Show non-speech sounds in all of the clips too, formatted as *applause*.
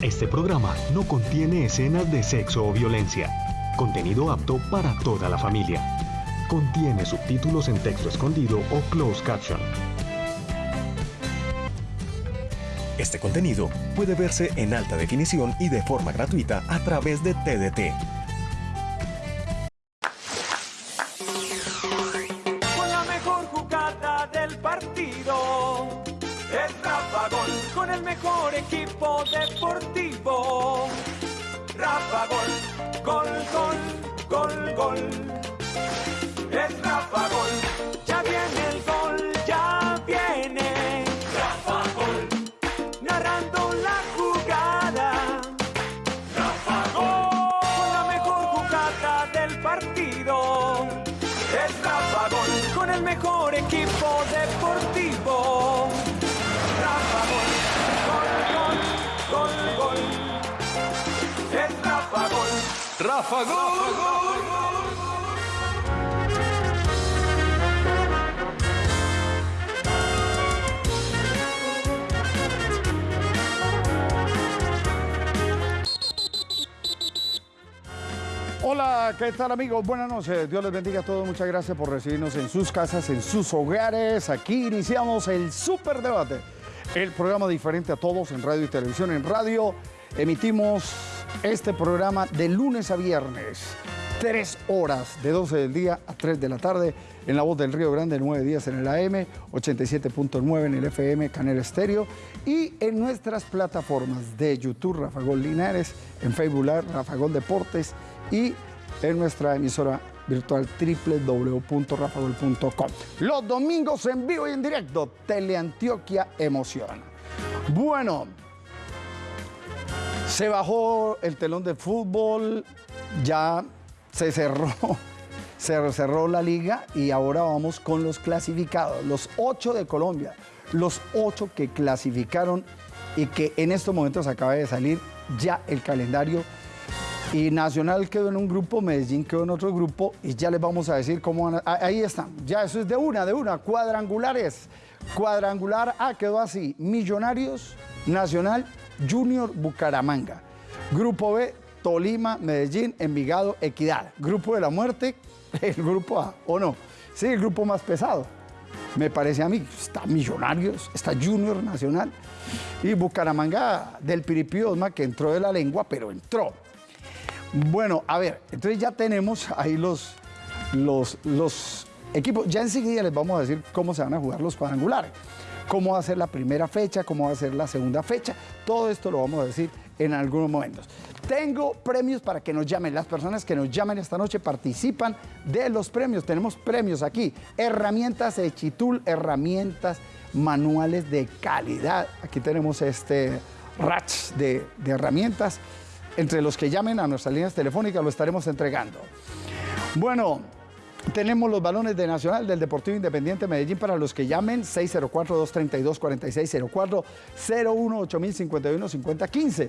Este programa no contiene escenas de sexo o violencia. Contenido apto para toda la familia. Contiene subtítulos en texto escondido o closed caption. Este contenido puede verse en alta definición y de forma gratuita a través de TDT. Hola, ¿qué tal amigos? Buenas noches. Dios les bendiga a todos. Muchas gracias por recibirnos en sus casas, en sus hogares. Aquí iniciamos el Super Debate, el programa diferente a todos en radio y televisión. En radio emitimos este programa de lunes a viernes, tres horas, de 12 del día a 3 de la tarde, en la voz del Río Grande, 9 días en el AM, 87.9 en el FM, Canal Estéreo, y en nuestras plataformas de YouTube, Rafa Gol Linares, en Facebook, Live, Rafa Gol Deportes, y en nuestra emisora virtual www.rafagol.com. Los domingos en vivo y en directo, Teleantioquia Emociona. Bueno, se bajó el telón de fútbol, ya se cerró, *laughs* se cerró la liga y ahora vamos con los clasificados, los ocho de Colombia, los ocho que clasificaron y que en estos momentos acaba de salir ya el calendario. Y Nacional quedó en un grupo, Medellín quedó en otro grupo y ya les vamos a decir cómo van a... ah, Ahí están, ya eso es de una, de una, cuadrangulares. Cuadrangular A quedó así, Millonarios, Nacional, Junior, Bucaramanga. Grupo B, Tolima, Medellín, Envigado, Equidad. Grupo de la muerte, *laughs* el grupo A, ¿o no? Sí, el grupo más pesado. Me parece a mí, está Millonarios, está Junior Nacional y Bucaramanga del Piripí Osma que entró de la lengua, pero entró. Bueno, a ver, entonces ya tenemos ahí los, los, los equipos. Ya enseguida les vamos a decir cómo se van a jugar los cuadrangulares, cómo va a ser la primera fecha, cómo va a ser la segunda fecha. Todo esto lo vamos a decir en algunos momentos. Tengo premios para que nos llamen. Las personas que nos llamen esta noche participan de los premios. Tenemos premios aquí. Herramientas de Chitul, herramientas manuales de calidad. Aquí tenemos este ratch de herramientas. Entre los que llamen a nuestras líneas telefónicas lo estaremos entregando. Bueno, tenemos los balones de Nacional del Deportivo Independiente Medellín para los que llamen 604-232-4604, 01-8051-5015.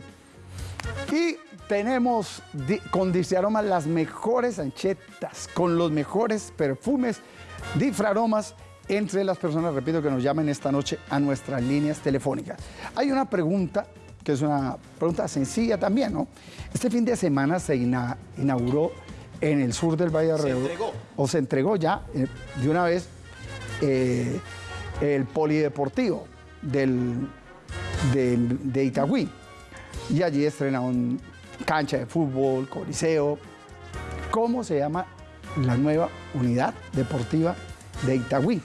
Y tenemos con Disciaromas las mejores anchetas, con los mejores perfumes, Difraromas, entre las personas, repito, que nos llamen esta noche a nuestras líneas telefónicas. Hay una pregunta que es una pregunta sencilla también, ¿no? Este fin de semana se ina- inauguró en el sur del Valle de Arreo, entregó. o se entregó ya eh, de una vez eh, el polideportivo del, del- de Itagüí. Y allí estrenaron cancha de fútbol, coliseo. ¿Cómo se llama la nueva unidad deportiva de Itagüí?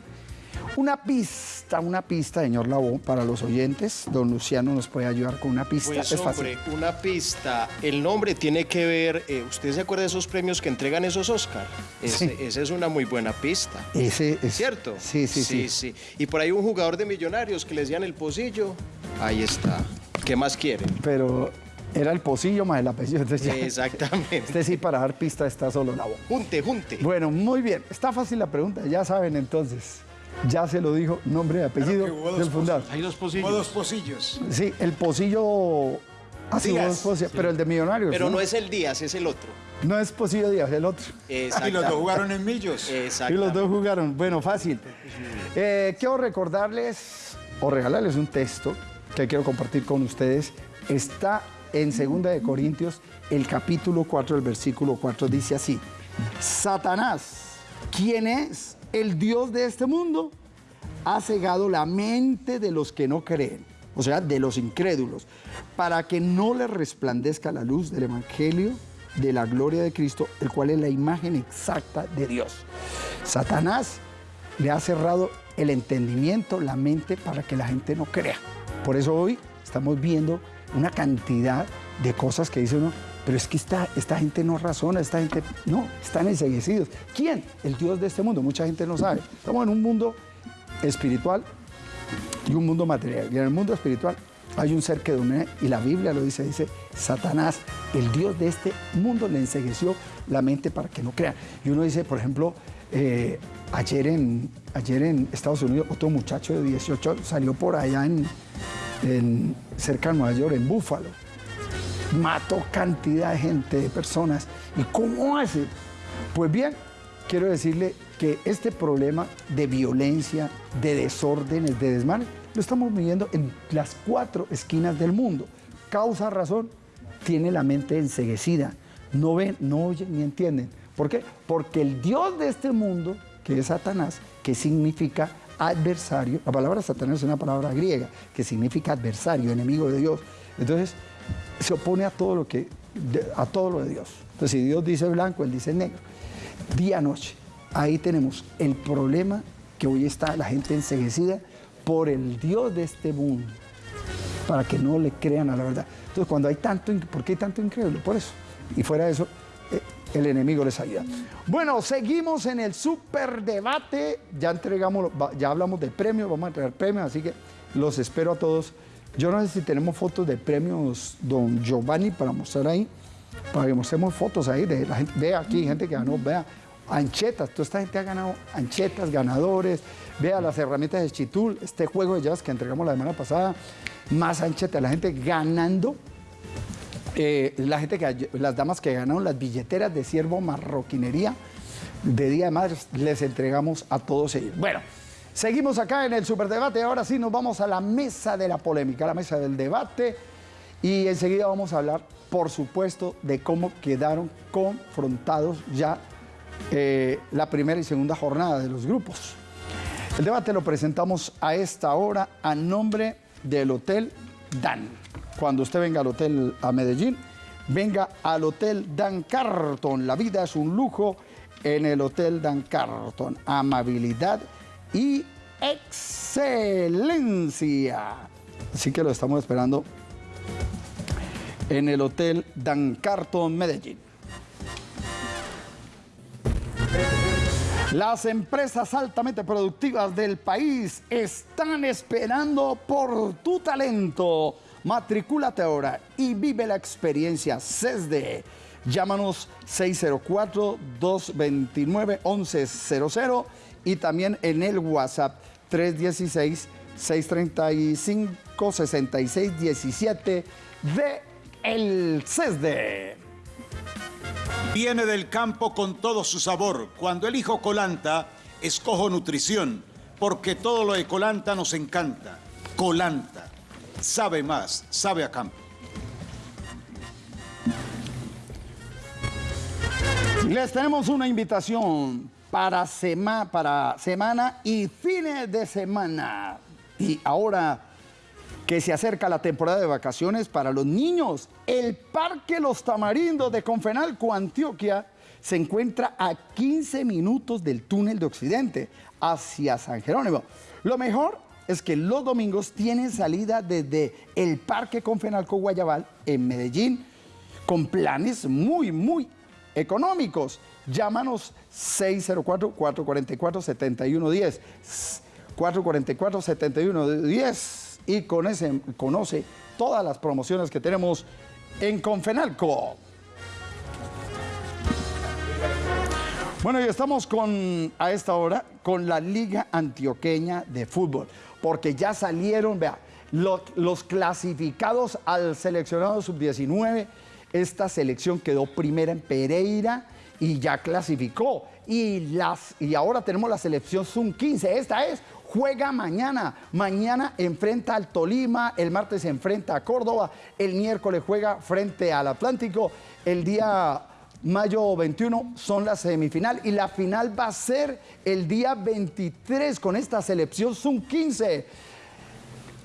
Una pista, una pista, señor Labón, para los oyentes. Don Luciano nos puede ayudar con una pista. Pues es fácil. hombre, una pista. El nombre tiene que ver. eh, ¿Usted se acuerda de esos premios que entregan esos Oscar? Ese- Sí. Esa es una muy buena pista. Ese es ¿Cierto? Sí, sí, sí. sí. Y por ahí un jugador de millonarios que les decían el pocillo. Ahí está. ¿Qué más quieren? Pero era el pocillo más el apellido. Entonces ya- Exactamente. Este sí, para dar pista está solo Labón. Junte, junte. Bueno, muy bien. Está fácil la pregunta, ya saben entonces. Ya se lo dijo, nombre y apellido del fundador. Hay dos pocillos. dos pocillos. Sí, el pocillo. Ah, sí, Díaz, vos, Pocillo, pero el de Millonarios. Pero ¿no? no es el Díaz, es el otro. No es Pocillo Díaz, el otro. Y los dos jugaron en Millos. Y Exacto. los dos jugaron. Bueno, fácil. Eh, quiero recordarles o regalarles un texto que quiero compartir con ustedes. Está en 2 de Corintios, el capítulo 4, el versículo 4 dice así: Satanás, ¿quién es el Dios de este mundo? Ha cegado la mente de los que no creen, o sea, de los incrédulos, para que no les resplandezca la luz del Evangelio de la gloria de Cristo, el cual es la imagen exacta de Dios. Satanás le ha cerrado el entendimiento, la mente, para que la gente no crea. Por eso hoy estamos viendo una cantidad de cosas que dice uno, pero es que esta, esta gente no razona, esta gente no, están enseguecidos. ¿Quién? El Dios de este mundo. Mucha gente no sabe. Estamos en un mundo espiritual y un mundo material. Y en el mundo espiritual hay un ser que domina, y la Biblia lo dice, dice, Satanás, el Dios de este mundo, le ensegueció la mente para que no crea. Y uno dice, por ejemplo, eh, ayer, en, ayer en Estados Unidos, otro muchacho de 18 salió por allá en, en, cerca de Nueva York, en Búfalo. Mató cantidad de gente, de personas. ¿Y cómo hace? Pues bien, quiero decirle que este problema de violencia, de desórdenes, de desmanes, lo estamos viviendo en las cuatro esquinas del mundo. Causa razón, tiene la mente enseguecida. No ven, no oyen ni entienden. ¿Por qué? Porque el Dios de este mundo, que es Satanás, que significa adversario, la palabra Satanás es una palabra griega que significa adversario, enemigo de Dios. Entonces, se opone a todo lo que a todo lo de Dios. Entonces, si Dios dice blanco, él dice negro. Día noche. Ahí tenemos el problema que hoy está la gente enseguecida por el Dios de este mundo, para que no le crean a la verdad. Entonces, cuando hay tanto, ¿por qué hay tanto incrédulo? Por eso. Y fuera de eso, eh, el enemigo les ayuda. Bueno, seguimos en el superdebate. Ya entregamos, ya hablamos del premio, vamos a entregar premios, así que los espero a todos. Yo no sé si tenemos fotos de premios don Giovanni para mostrar ahí, para que mostremos fotos ahí de la gente. Vea aquí, gente que ganó, vea, anchetas, toda esta gente ha ganado anchetas, ganadores, vea las herramientas de Chitul, este juego de jazz que entregamos la semana pasada, más anchetas, la gente ganando eh, la gente que, las damas que ganaron las billeteras de siervo marroquinería de Día de Madres, les entregamos a todos ellos. Bueno, seguimos acá en el superdebate. Ahora sí nos vamos a la mesa de la polémica, la mesa del debate. Y enseguida vamos a hablar, por supuesto, de cómo quedaron confrontados ya eh, la primera y segunda jornada de los grupos. El debate lo presentamos a esta hora a nombre del Hotel Dan cuando usted venga al hotel a Medellín, venga al Hotel Dan Carton. La vida es un lujo en el Hotel Dan Carton. Amabilidad y excelencia. Así que lo estamos esperando en el Hotel Dan Carton Medellín. Las empresas altamente productivas del país están esperando por tu talento. Matricúlate ahora y vive la experiencia CESDE. Llámanos 604-229-1100 y también en el WhatsApp 316-635-6617 de el CESDE. Viene del campo con todo su sabor. Cuando elijo Colanta, escojo nutrición, porque todo lo de Colanta nos encanta. Colanta sabe más, sabe a campo. Les tenemos una invitación para, para semana y fines de semana. Y ahora que se acerca la temporada de vacaciones para los niños, el Parque Los Tamarindos de Confenalco, Antioquia, se encuentra a 15 minutos del túnel de Occidente hacia San Jerónimo. Lo mejor es que los domingos tienen salida desde el Parque Confenalco Guayabal en Medellín con planes muy, muy económicos. Llámanos 604-444-7110. 444-7110 y con ese, conoce todas las promociones que tenemos en Confenalco. Bueno, y estamos con, a esta hora con la Liga Antioqueña de Fútbol porque ya salieron, vea, los, clasificados al seleccionado sub-19. Esta selección quedó primera en Pereira y ya clasificó. Y, las, y ahora tenemos la selección sub-15. Esta es juega mañana. Mañana enfrenta al Tolima, el martes enfrenta a Córdoba, el miércoles juega frente al Atlántico, el día mayo 21 son la semifinal y la final va a ser el día 23 con esta selección Zoom 15.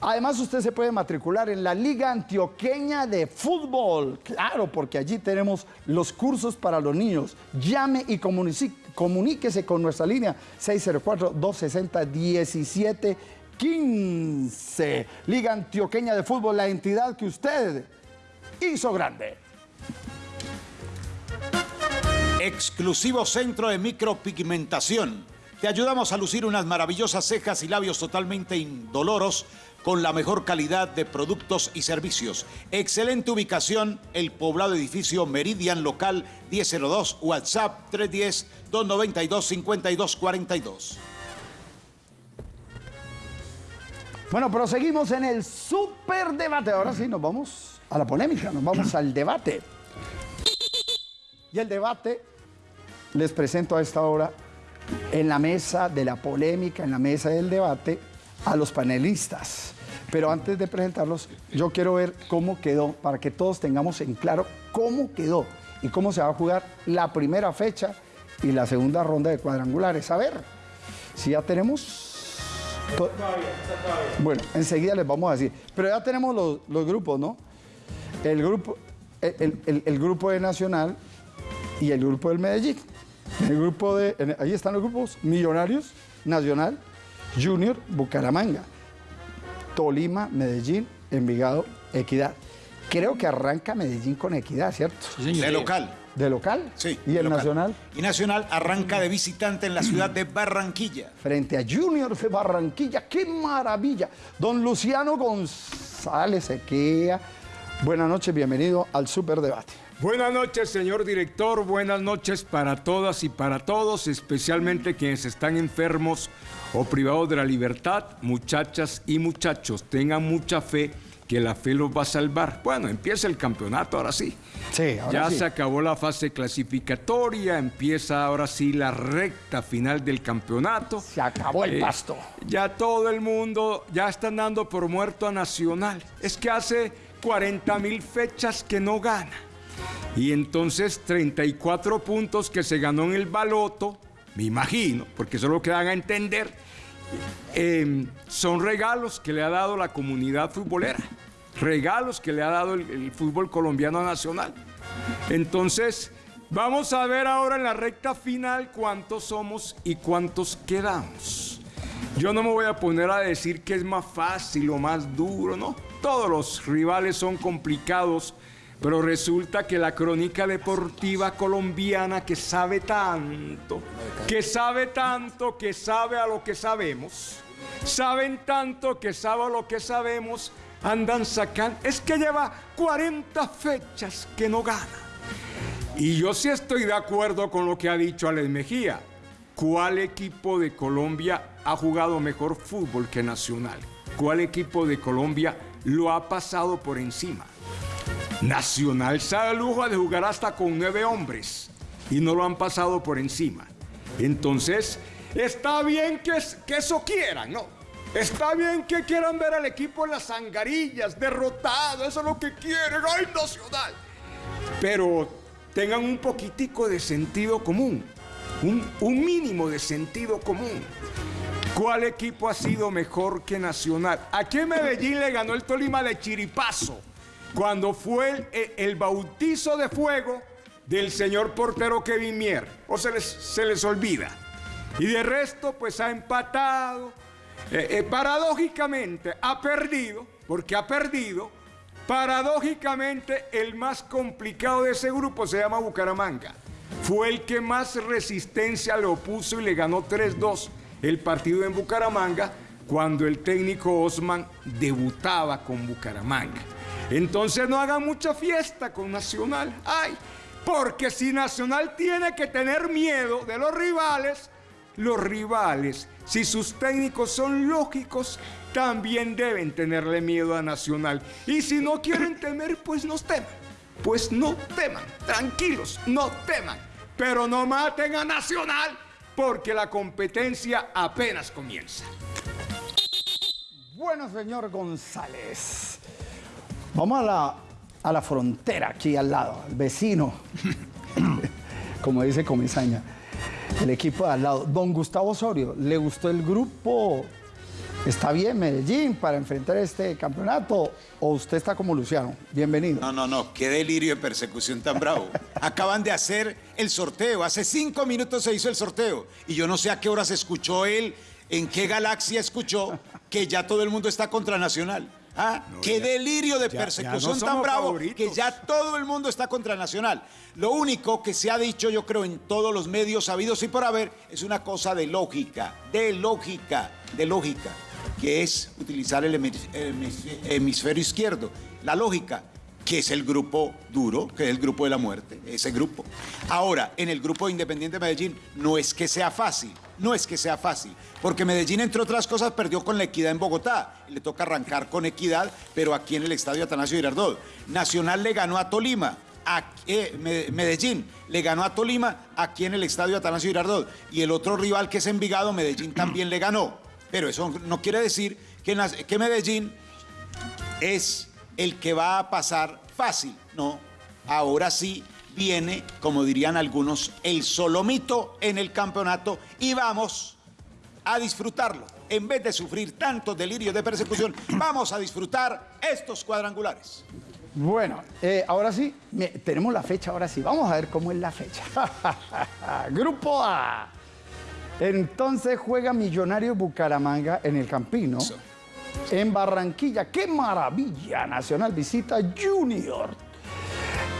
Además, usted se puede matricular en la Liga Antioqueña de Fútbol. Claro, porque allí tenemos los cursos para los niños. Llame y comuníquese con nuestra línea 604-260-1715. Liga Antioqueña de Fútbol, la entidad que usted hizo grande. Exclusivo centro de micropigmentación. Te ayudamos a lucir unas maravillosas cejas y labios totalmente indoloros con la mejor calidad de productos y servicios. Excelente ubicación, el poblado edificio Meridian Local 1002, WhatsApp 310-292-5242. Bueno, proseguimos en el super debate. Ahora sí, nos vamos a la polémica, nos vamos al debate. Y el debate les presento a esta hora en la mesa de la polémica, en la mesa del debate, a los panelistas. Pero antes de presentarlos, yo quiero ver cómo quedó, para que todos tengamos en claro cómo quedó y cómo se va a jugar la primera fecha y la segunda ronda de cuadrangulares. A ver, si ya tenemos... Bueno, enseguida les vamos a decir. Pero ya tenemos los, grupos, ¿no? El grupo, el, el grupo de Nacional y el grupo del Medellín. El grupo de, ahí están los grupos Millonarios, Nacional, Junior, Bucaramanga, Tolima, Medellín, Envigado, Equidad. Creo que arranca Medellín con Equidad, ¿cierto? De local. ¿De local? Sí. ¿Y el local. Nacional? Y Nacional arranca de visitante en la ciudad de Barranquilla. Frente a Junior de Barranquilla. ¡Qué maravilla! Don Luciano González Sequea. Buenas noches, bienvenido al Superdebate. Buenas noches, señor director. Buenas noches para todas y para todos, especialmente quienes están enfermos o privados de la libertad, muchachas y muchachos. Tengan mucha fe que la fe los va a salvar. Bueno, empieza el campeonato ahora sí. Sí, ahora ya sí. se acabó la fase clasificatoria, empieza ahora sí la recta final del campeonato. Se acabó el Eh, pasto. Ya todo el mundo, ya están dando por muerto a Nacional. Es que hace 40 mil fechas que no gana. Y entonces 34 puntos que se ganó en el baloto, me imagino, porque eso es lo que dan a entender, eh, son regalos que le ha dado la comunidad futbolera. Regalos que le ha dado el, el fútbol colombiano nacional. Entonces, vamos a ver ahora en la recta final cuántos somos y cuántos quedamos. Yo no me voy a poner a decir que es más fácil o más duro, ¿no? Todos los rivales son complicados, pero resulta que la crónica deportiva colombiana que sabe tanto, que sabe tanto, que sabe a lo que sabemos, saben tanto que sabe a lo que sabemos, andan sacando, es que lleva 40 fechas que no gana. Y yo sí estoy de acuerdo con lo que ha dicho Alex Mejía. ¿Cuál equipo de Colombia ha jugado mejor fútbol que Nacional? ¿Cuál equipo de Colombia lo ha pasado por encima? Nacional se da el lujo de jugar hasta con nueve hombres y no lo han pasado por encima. Entonces, está bien que, que eso quieran, ¿no? Está bien que quieran ver al equipo en las zangarillas, derrotado, eso es lo que quieren, ¡ay, Nacional! Pero tengan un poquitico de sentido común, un, un mínimo de sentido común. ¿Cuál equipo ha sido mejor que Nacional? Aquí en Medellín le ganó el Tolima de Chiripazo, cuando fue el, el- el bautizo de fuego del señor portero Kevin Mier. O se les, se les olvida. Y de resto, pues ha empatado. Eh, eh, paradójicamente, ha perdido, porque ha perdido. Paradójicamente, el más complicado de ese grupo se llama Bucaramanga. Fue el que más resistencia le opuso y le ganó 3-2 el partido en Bucaramanga cuando el técnico Osman debutaba con Bucaramanga. Entonces no hagan mucha fiesta con Nacional. Ay, porque si Nacional tiene que tener miedo de los rivales, los rivales, si sus técnicos son lógicos, también deben tenerle miedo a Nacional. Y si no quieren *laughs* temer, pues no teman. Pues no teman, tranquilos, no teman. Pero no maten a Nacional porque la competencia apenas comienza. Bueno, señor González. Vamos a la, a la frontera aquí al lado, al vecino. *laughs* Como dice Comisaña. El equipo de al lado. Don Gustavo Osorio, ¿le gustó el grupo? ¿Está bien Medellín para enfrentar este campeonato? ¿O usted está como Luciano? Bienvenido. No, no, no, qué delirio de persecución tan bravo. *laughs* Acaban de hacer el sorteo, hace cinco minutos se hizo el sorteo. Y yo no sé a qué hora se escuchó él, en qué galaxia escuchó que ya todo el mundo está contra Nacional. ¿Ah? ¡Qué delirio de ya- ya persecución no tan bravo favoritos. que ya todo el mundo está contra Nacional! Lo único que se ha dicho, yo creo, en todos los medios sabidos y por haber, es una cosa de lógica, de lógica, de lógica, que es utilizar el hemis- hemis- hemisferio izquierdo. La lógica, que es el grupo duro, que es el grupo de la muerte, ese grupo. Ahora, en el grupo de Independiente Medellín, no es que sea fácil, no es que sea fácil, porque Medellín, entre otras cosas, perdió con la equidad en Bogotá. Le toca arrancar con equidad, pero aquí en el estadio Atanasio Girardot. Nacional le ganó a Tolima. a- eh, Me- Medellín le ganó a Tolima aquí en el estadio Atanasio Girardot. Y el otro rival que es Envigado, Medellín también le ganó. Pero eso no quiere decir que Medellín es el que va a pasar fácil. No, ahora sí viene, como dirían algunos, el solomito en el campeonato y vamos a disfrutarlo. En vez de sufrir tantos delirios de persecución, *coughs* vamos a disfrutar estos cuadrangulares. Bueno, eh, ahora sí, tenemos la fecha, ahora sí. Vamos a ver cómo es la fecha. *laughs* Grupo A. Entonces juega Millonario Bucaramanga en el Campino. En Barranquilla, qué maravilla. Nacional visita Junior.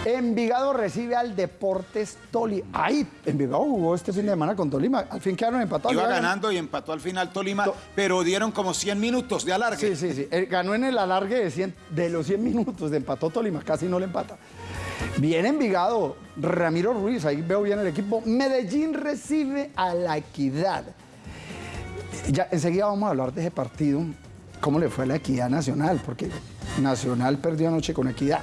Envigado recibe al Deportes Tolima. Ahí, Envigado jugó este fin de semana con Tolima. Al fin quedaron empatados. Iba ganando y empató al final Tolima, To- pero dieron como 100 minutos de alargue. Sí, sí, sí. Eh, Ganó en el alargue de, 100 de los 100 minutos, de empató Tolima, casi no le empata. Bien Envigado, Ramiro Ruiz, ahí veo bien el equipo. Medellín recibe a la equidad. Ya enseguida vamos a hablar de ese partido, cómo le fue a la equidad nacional, porque Nacional perdió anoche con equidad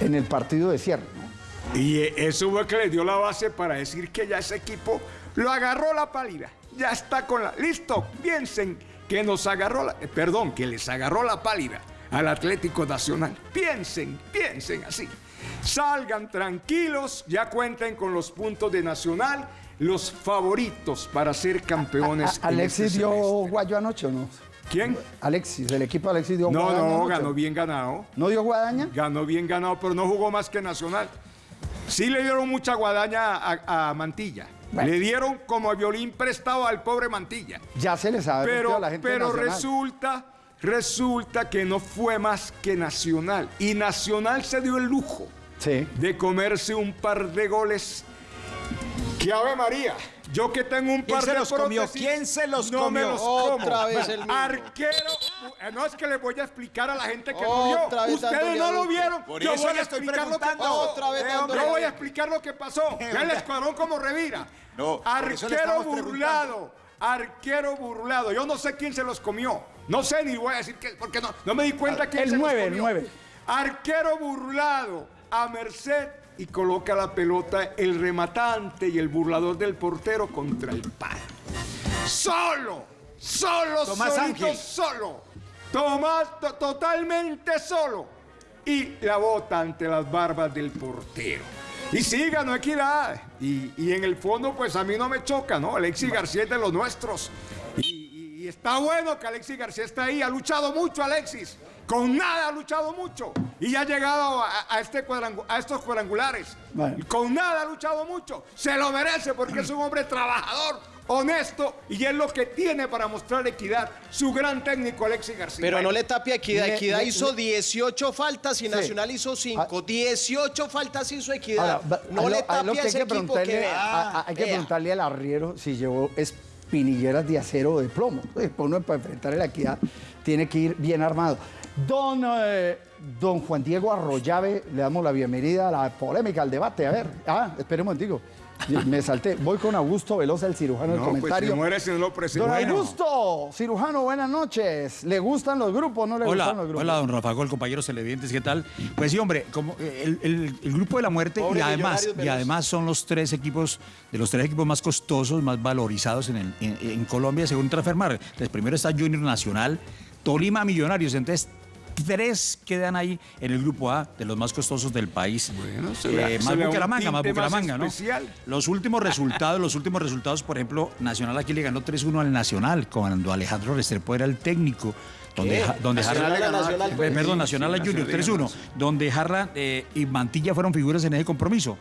en el partido de cierre. ¿no? Y eso fue que le dio la base para decir que ya ese equipo lo agarró la pálida. Ya está con la. Listo, piensen que nos agarró la. eh, Perdón, que les agarró la pálida al Atlético Nacional. Piensen, piensen así. Salgan tranquilos, ya cuenten con los puntos de Nacional, los favoritos para ser campeones. A- en Alexis este dio guayo anoche o no? ¿Quién? Alexis, el equipo de Alexis dio No, guadaña no, anoche. ganó bien ganado. ¿No dio guadaña? Ganó bien ganado, pero no jugó más que Nacional. Sí le dieron mucha guadaña a, a Mantilla. Bueno. Le dieron como violín prestado al pobre Mantilla. Ya se les sabe Pero, a la gente pero Nacional. resulta, resulta que no fue más que Nacional. Y Nacional se dio el lujo Sí. de comerse un par de goles. ¡Que Ave María! Yo que tengo un ¿Quién par de los comió? ¿Quién se los no me comió? los Otra como. vez el mismo. Arquero. eh, No es que les voy a explicar a la gente que vez Ustedes no lo vieron. Por Yo voy a explicar lo que pasó. Otra vez Yo voy a explicar lo que pasó. Vean el escuadrón como revira. No, Arquero burlado. Arquero burlado. Yo no sé quién se los comió. No sé ni voy a decir que porque no, no me di cuenta quién El se nueve, los el comió. nueve. Arquero burlado a merced y coloca la pelota el rematante y el burlador del portero contra el palo. Solo, solo, Tomás solito, Ángel. solo. Tomás to- totalmente solo. Y la bota ante las barbas del portero. Y sí, ganó equidad. Y, y en el fondo, pues a mí no me choca, ¿no? Alexis García es de los nuestros. Y, y- y está bueno que Alexis García esté ahí. Ha luchado mucho Alexis. Con nada ha luchado mucho. Y ya ha llegado a, a este cuadrangu- a estos cuadrangulares. Bueno. Con nada ha luchado mucho. Se lo merece porque es un hombre trabajador, honesto y es lo que tiene para mostrar equidad. Su gran técnico Alexis García. Pero no le tape a Equidad. Le- Equidad le- hizo le- 18 faltas y Sí. Nacional hizo 5. 18 faltas hizo Equidad. Ahora, no a le a tape lo a hay ese que equipo que preguntarle, vea. a- a- hay que Vea. preguntarle al arriero si llevó espinilleras de acero o de plomo. Pues, uno para enfrentar la equidad tiene que ir bien armado. Don, eh, don Juan Diego Arroyave, le damos la bienvenida a la polémica, al debate. A ver, ah, esperemos un momentico. Me salté. Voy con Augusto Velosa, el cirujano del No, pues comentario. se muere si no lo. Don Bueno. Augusto, cirujano, buenas noches. ¿Le gustan los grupos o no le Hola, gustan los grupos? hola, don Rafa Gol, compañeros televidentes, ¿qué tal? Pues sí, hombre, como eh, el, el- el grupo de la muerte Pobre y además, y además son los tres equipos, de los tres equipos más costosos, más valorizados en, el- en- en Colombia, según Transfermarkt. Entonces, primero está Junior Nacional, Tolima Millonarios. Entonces, tres quedan ahí en el grupo A de los más costosos del país. Bueno, se Eh, se más Bucaramanga, más tinte más Bucaramanga, ¿no? Los últimos resultados, los últimos resultados, por ejemplo, Nacional aquí le ganó 3-1 al Nacional cuando Alejandro Restrepo era el técnico. Donde, ¿Qué? Ja- donde Nacional Jarra, ganó Nacional, Eh, perdón, Nacional a Junior 3-1, donde Jarra eh, y Mantilla fueron figuras en ese compromiso.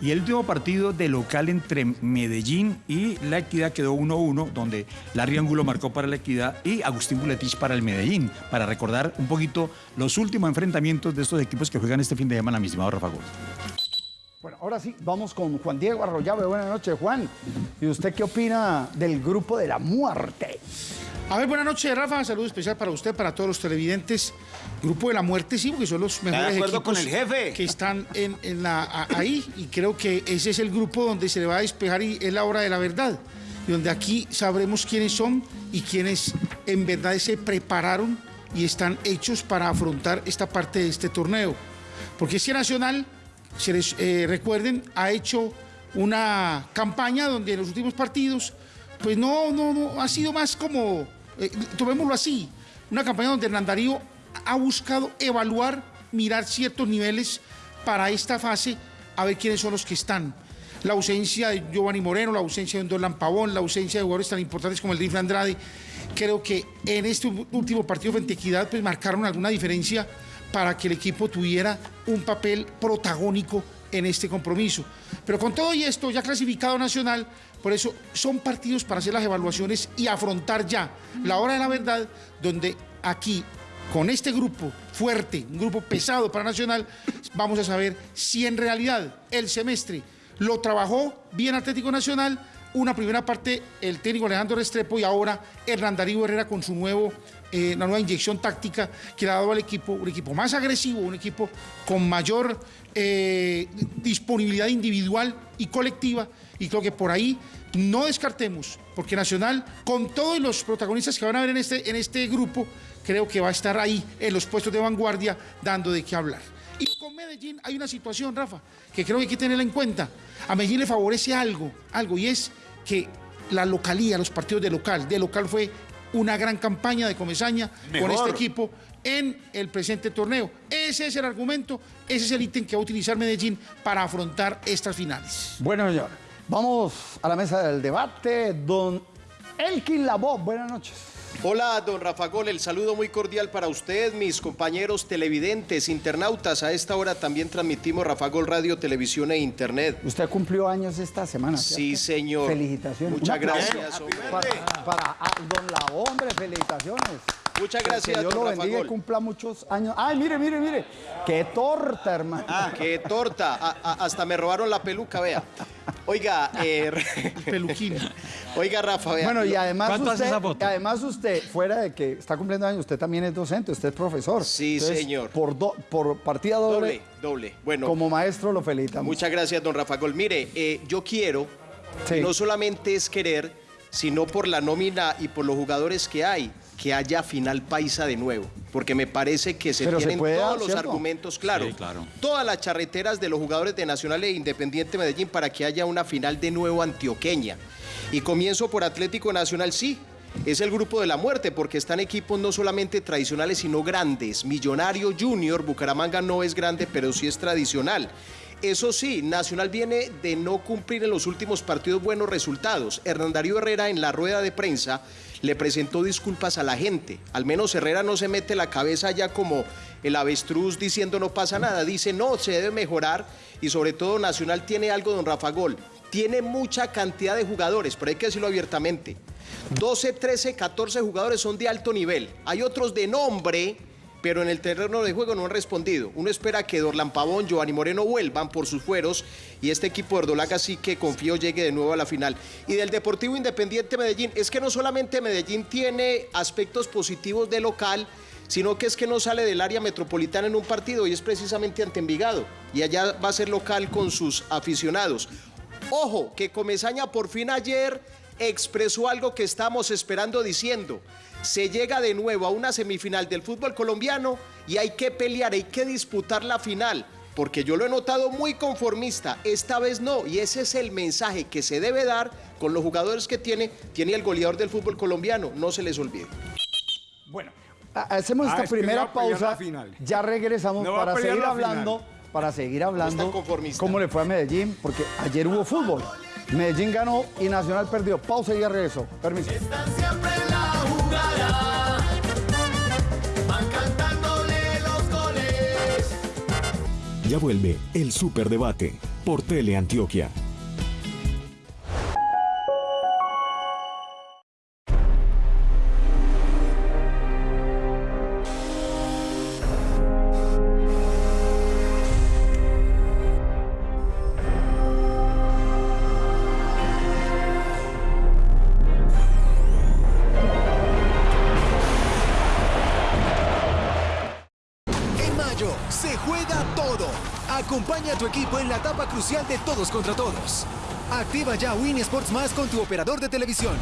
Y el último partido de local entre Medellín y La Equidad quedó 1-1, donde Larry Angulo marcó para La Equidad y Agustín Buletich para el Medellín, para recordar un poquito los últimos enfrentamientos de estos equipos que juegan este fin de semana, mi estimado Rafa Gómez. Bueno, ahora sí, vamos con Juan Diego Arroyave. Buenas noches, Juan. ¿Y usted qué opina del grupo de la muerte? A ver, buenas noches, Rafa. Saludo especial para usted, para todos los televidentes. Grupo de la Muerte, sí, porque son los mejores acuerdo equipos con el jefe? que están en, en la, a- ahí. Y creo que ese es el grupo donde se le va a despejar y es la hora de la verdad. Y donde aquí sabremos quiénes son y quiénes en verdad se prepararon y están hechos para afrontar esta parte de este torneo. Porque es que Nacional, se les, eh, recuerden, ha hecho una campaña donde en los últimos partidos, pues no, no, no, ha sido más como, eh, tomémoslo así, una campaña donde Hernán Darío ha buscado evaluar, mirar ciertos niveles para esta fase, a ver quiénes son los que están. La ausencia de Giovanni Moreno, la ausencia de Dorlan Pavón, la ausencia de jugadores tan importantes como el Rifle Andrade, creo que en este último partido frente a Equidad pues marcaron alguna diferencia para que el equipo tuviera un papel protagónico en este compromiso. Pero con todo y esto, ya clasificado nacional, por eso son partidos para hacer las evaluaciones y afrontar ya la hora de la verdad, donde aquí, con este grupo fuerte, un grupo pesado para Nacional, vamos a saber si en realidad el semestre lo trabajó bien Atlético Nacional, una primera parte el técnico Alejandro Restrepo y ahora Hernán Darío Herrera con su nuevo, eh, una nueva inyección táctica que le ha dado al equipo, un equipo más agresivo, un equipo con mayor eh, disponibilidad individual y colectiva y creo que por ahí no descartemos, porque Nacional, con todos los protagonistas que van a ver en este, en este grupo, creo que va a estar ahí en los puestos de vanguardia dando de qué hablar. Y con Medellín hay una situación, Rafa, que creo que hay que tenerla en cuenta. A Medellín le favorece algo, algo, y es que la localía, los partidos de local, de local fue una gran campaña de Comesaña con este equipo en el presente torneo. Ese es el argumento, ese es el ítem que va a utilizar Medellín para afrontar estas finales. Bueno, señor, vamos a la mesa del debate. Don Elkin Lavob, buenas noches. Hola, don Rafa Gol, el saludo muy cordial para usted, mis compañeros televidentes, internautas. A esta hora también transmitimos Rafa Gol Radio, Televisión e Internet. Usted cumplió años esta semana. Sí, ¿cierto? señor. Felicitaciones. Muchas gracias, hombre. Para, para ah, don La Hombre, felicitaciones. Muchas Que gracias, Dios don lo Rafa bendiga y Gol. cumpla muchos años. Ay, mire, mire, mire. Qué torta, hermano. Ah, qué torta. A- a- hasta me robaron la peluca, vea. Oiga, *laughs* eh, Peluquín. *laughs* oiga, Rafa, vea. Bueno, y además ¿Cuánto hace usted, esa foto? además usted, fuera de que está cumpliendo años, usted también es docente, usted es profesor. Sí, señor. Por, do- por partida doble, doble, doble. Bueno, como maestro lo felicitamos. Muchas gracias, don Rafa Gol. Mire, eh, yo quiero, Sí. no solamente es querer, sino por la nómina y por los jugadores que hay, que haya final paisa de nuevo. Porque me parece que se Pero se tienen puede todos dar, los ¿cierto? argumentos claros. Sí, claro. Todas las charreteras de los jugadores de Nacional e Independiente Medellín para que haya una final de nuevo antioqueña. Y comienzo por Atlético Nacional, sí. Es el grupo de la muerte porque están equipos no solamente tradicionales sino grandes. Millonario Junior, Bucaramanga no es grande pero sí es tradicional. Eso sí, Nacional viene de no cumplir en los últimos partidos buenos resultados. Hernán Darío Herrera en la rueda de prensa le presentó disculpas a la gente. Al menos Herrera no se mete la cabeza ya como el avestruz diciendo no pasa nada. Dice no, se debe mejorar y sobre todo Nacional tiene algo, don Rafa Gol. Tiene mucha cantidad de jugadores, pero hay que decirlo abiertamente. 12, 13, 14 jugadores son de alto nivel. Hay otros de nombre, pero en el terreno de juego no han respondido. Uno espera que Dorlan Pavón, Giovanni Moreno vuelvan por sus fueros y este equipo de Ordolaga sí que confío llegue de nuevo a la final. Y del Deportivo Independiente Medellín, es que no solamente Medellín tiene aspectos positivos de local, sino que es que no sale del área metropolitana en un partido y es precisamente ante Envigado. Y allá va a ser local con sus aficionados. Ojo, que Comesaña por fin ayer expresó algo que estamos esperando diciendo. Se llega de nuevo a una semifinal del fútbol colombiano y hay que pelear, hay que disputar la final. Porque yo lo he notado muy conformista, esta vez no, y ese es el mensaje que se debe dar con los jugadores que tiene, tiene el goleador del fútbol colombiano, no se les olvide. Bueno, hacemos Ah, esta es primera no pausa. final. Ya regresamos No para seguir la hablando, final. para seguir hablando conformistas. cómo le fue a Medellín, porque ayer hubo fútbol. Medellín ganó y Nacional perdió. Pausa y ya regreso. Permiso. Ya vuelve el Superdebate por Teleantioquia. Crucial de todos contra todos. Activa ya Win Sports Más con tu operador de televisión.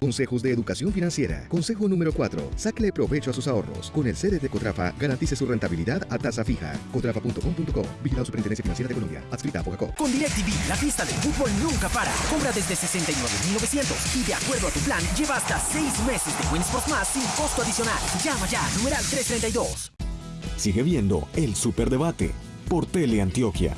Consejos de Educación Financiera. Consejo número 4. Sáquele provecho a sus ahorros. Con el CDT Cotrafa, garantice su rentabilidad a tasa fija. Cotrafa.com.co. Vigilado Superintendencia Financiera de Colombia. Adscrita a Fogacop. Con DirecTV, la fiesta del fútbol nunca para. Compra desde 69,900 y de acuerdo a tu plan, lleva hasta 6 meses de Win Sports Más sin costo adicional. Llama ya, numeral 332. Sigue viendo el Superdebate por Teleantioquia.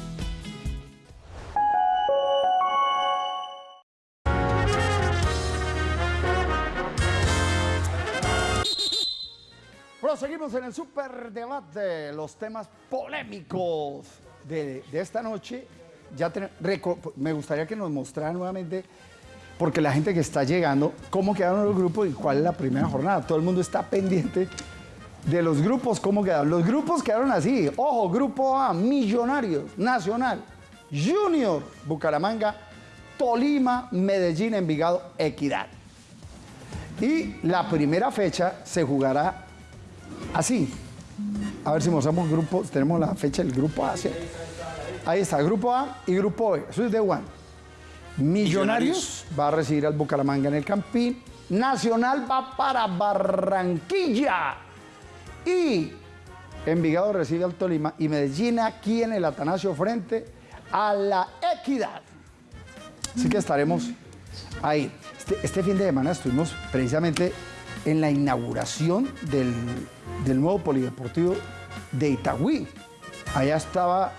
Proseguimos en el superdebate, los temas polémicos de, esta noche. Ya me gustaría que nos mostrara nuevamente, porque la gente que está llegando, cómo quedaron los grupos y cuál es la primera jornada. Todo el mundo está pendiente de los grupos, cómo quedaron. Los grupos quedaron así. Ojo, grupo A, Millonarios, Nacional, Junior, Bucaramanga, Tolima, Medellín, Envigado, Equidad. Y la primera fecha se jugará así. A ver si mostramos grupos. Tenemos la fecha del grupo A. ¿sí? Ahí está, grupo A y grupo B. Eso es de One. Millonarios va a recibir al Bucaramanga en el Campín. Nacional va para Barranquilla. Y Envigado recibe al Tolima. Y Medellín aquí en el Atanasio frente a la Equidad. Así que estaremos ahí. Este, este fin de semana estuvimos precisamente en la inauguración del, del nuevo polideportivo de Itagüí. Allá estaba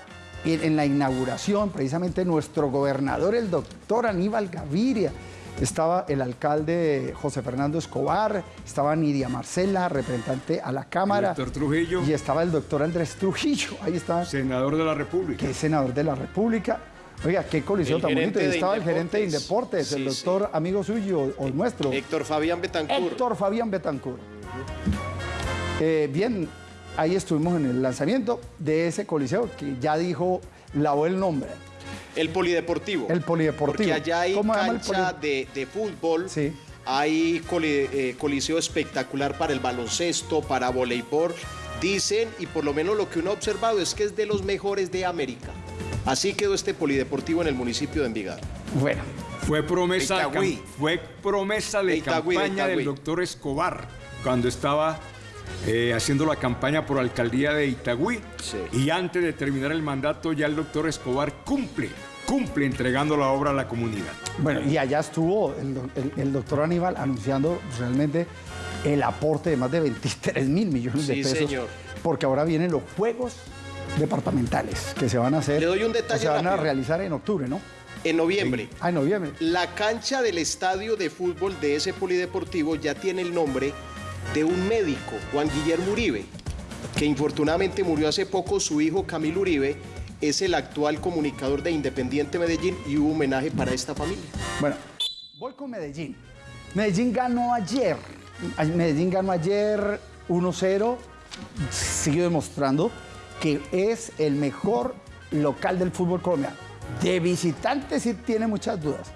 en, en la inauguración precisamente nuestro gobernador, el doctor Aníbal Gaviria. Estaba el alcalde José Fernando Escobar, estaba Nidia Marcela, representante a la Cámara. Doctor Trujillo. Y estaba el doctor Andrés Trujillo. Ahí está. Senador de la República. Que es senador de la República. Oiga, qué coliseo El tan bonito. Y estaba el gerente de Indeportes. El Sí, doctor amigo suyo o nuestro. Héctor Fabián Betancur. Héctor Fabián Betancourt. Eh, bien, ahí estuvimos en el lanzamiento de ese coliseo que ya dijo, lavó el nombre. El polideportivo. El polideportivo. Porque allá hay ¿Cómo se llama el cancha de, de fútbol, hay coli- eh, coliseo espectacular para el baloncesto, para voleibol. Dicen, y por lo menos lo que uno ha observado es que es de los mejores de América. Así quedó este polideportivo en el municipio de Envigado. Bueno. Fue promesa, de, fue promesa de, campaña del doctor Escobar cuando estaba eh, haciendo la campaña por alcaldía de Itagüí. Y antes de terminar el mandato ya el doctor Escobar cumple, cumple entregando la obra a la comunidad. Bueno, y allá estuvo el, do- el- el doctor Aníbal anunciando realmente el aporte de más de 23 mil millones de Sí, pesos. señor. Porque ahora vienen los juegos departamentales que se van a hacer. Le doy un detalle Se van a realizar en octubre, ¿no? En noviembre. Ah, en noviembre. La cancha del estadio de fútbol de ese polideportivo ya tiene el nombre de un médico, Juan Guillermo Uribe, que infortunadamente murió hace poco. Su hijo Camilo Uribe es el actual comunicador de Independiente Medellín y hubo homenaje para esta familia. Bueno, voy con Medellín. Medellín ganó ayer. Ay, Medellín ganó ayer 1-0. Sigue demostrando que es el mejor local del fútbol colombiano. De visitante sí tiene muchas dudas.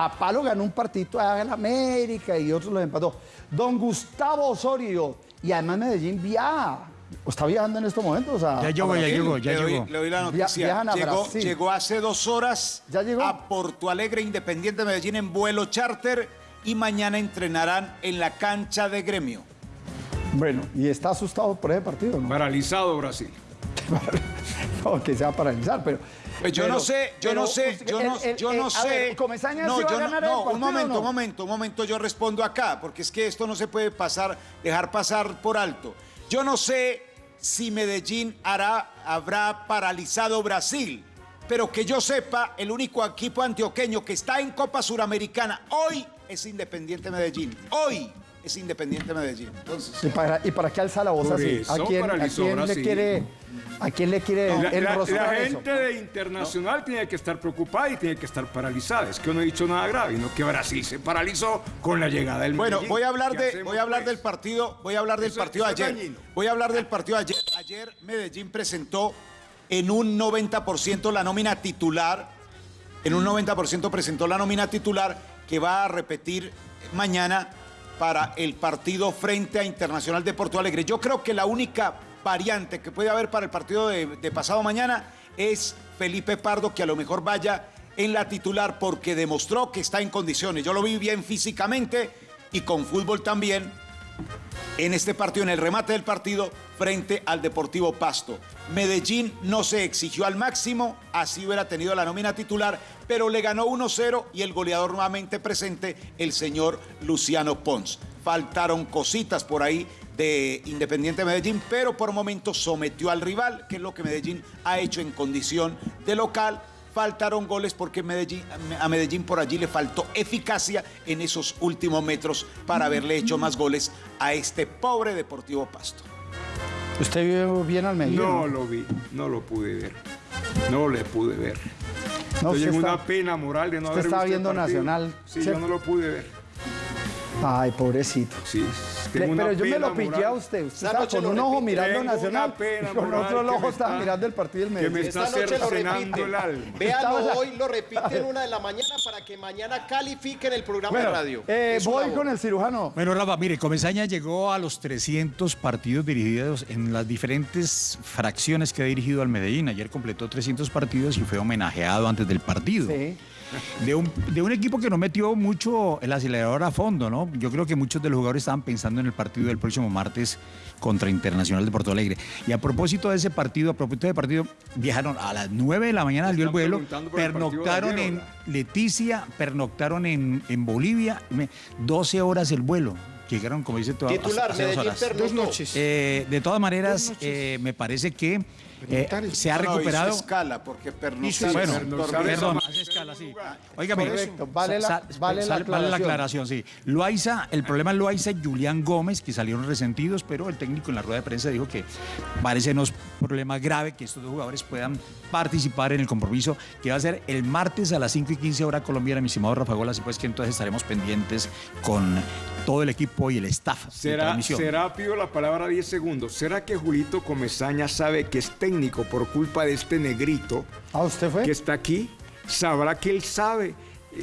A Palo ganó un partido a la América y otros los empató. Don Gustavo Osorio. Y además Medellín viaja. Está viajando en estos momentos. a- Ya llegó, ya llegó, ya llegó. le doy la Via- noticia. viajan a llegó, Brasil. llegó hace dos horas a Porto Alegre, Independiente Medellín, en vuelo charter y mañana entrenarán en la cancha de gremio. Bueno, y está asustado por ese partido, ¿no? Paralizado Brasil. *laughs* no, que se va a paralizar, pero... Pues yo pero- no sé, yo pero no sé, yo no, el- el- yo el- no a sé. ver, Comesaña no, va a no, ganar el no, partido, un ¿o momento, no? un momento, un momento, yo respondo acá, porque es que esto no se puede pasar, dejar pasar por alto. Yo no sé si Medellín hará, habrá paralizado Brasil, pero que yo sepa, el único equipo antioqueño que está en Copa Suramericana hoy es Independiente Medellín. Hoy es Independiente Medellín. Entonces, ¿Y para, ¿Y para qué alza la voz así? ¿A quién, a paralizó quién le quiere, a quién le quiere La, la- enroscar la eso? gente de internacional tiene que estar preocupada y tiene que estar paralizada. Es que no he dicho nada grave, no que Brasil se paralizó con la llegada del Bueno, Medellín. voy a hablar ¿Qué de, hacemos, voy a hablar pues? del partido, voy a hablar del Eso- partido de eso es ayer. dañino. Voy a hablar del partido de ayer. Ayer Medellín presentó en un 90% la nómina titular, en un 90% presentó la nómina titular que va a repetir mañana para el partido frente a Internacional de Porto Alegre. Yo creo que la única variante que puede haber para el partido de, de pasado mañana es Felipe Pardo, que a lo mejor vaya en la titular porque demostró que está en condiciones. Yo lo vi bien físicamente y con fútbol también en este partido, en el remate del partido, frente al Deportivo Pasto. Medellín no se exigió al máximo, así hubiera tenido la nómina titular, pero le ganó 1-0 y el goleador nuevamente presente, el señor Luciano Pons. Faltaron cositas por ahí de Independiente Medellín, pero por momentos sometió al rival, que es lo que Medellín ha hecho en condición de local. Faltaron goles porque Medellín, a Medellín por allí le faltó eficacia en esos últimos metros para haberle hecho más goles a este pobre Deportivo Pasto. ¿Usted vio bien al Medellín? No lo vi, no lo pude ver. No le pude ver. No, Estoy en está- una pena moral de no usted haber estaba visto el viendo. Nacional, Sí, yo no lo pude ver. Ay, pobrecito. Sí, Le- tengo una pero yo me lo pillé moral. a usted. Usted Esta estaba con un ojo mirando Tengo Nacional y con otro ojo estaba está- mirando el partido del que me Medellín. está Esta noche lo cercenando el alma. repite. Véalo Estaba- hoy, lo repite en una de la mañana para que mañana califiquen el programa Bueno, de radio. eh, voy labor. con el cirujano. Bueno, Rafa, mire, Comesaña llegó a los 300 partidos dirigidos en las diferentes fracciones que ha dirigido al Medellín. Ayer completó 300 partidos y fue homenajeado antes del partido. Sí. De un, de un equipo que no metió mucho el acelerador a fondo, ¿no? Yo creo que muchos de los jugadores estaban pensando en el partido del próximo martes contra Internacional de Porto Alegre. Y a propósito de ese partido, a propósito del partido, viajaron a las 9 de la mañana, salió el vuelo, el pernoctaron ayer, en. Leticia, pernoctaron en, en Bolivia, me- 12 horas el vuelo. Llegaron, como dice todo, Titular, hace dos horas. noches. Eh, de todas maneras, eh, me parece que eh, se ha No, no, recuperado. hizo escala, porque pernoctar Bueno, perdón, hace escala, sí. Correcto, vale la- vale la vale la aclaración. aclaración, sí. Loaiza, el problema es Loaiza y Julián Gómez, que salieron resentidos, pero el técnico en la rueda de prensa dijo que parece no es problema grave que estos dos jugadores puedan participar en el compromiso que va a ser el martes a las 5 y 15 hora colombiana, mi estimado Rafa Gola, así pues que entonces estaremos pendientes con todo el equipo y el staff de ¿Será, transmisión. será, pido la palabra 10 segundos. ¿Será que Julito Comesaña sabe que es técnico por culpa de este negrito ¿Ah, usted fue? que está aquí? ¿Sabrá que él sabe?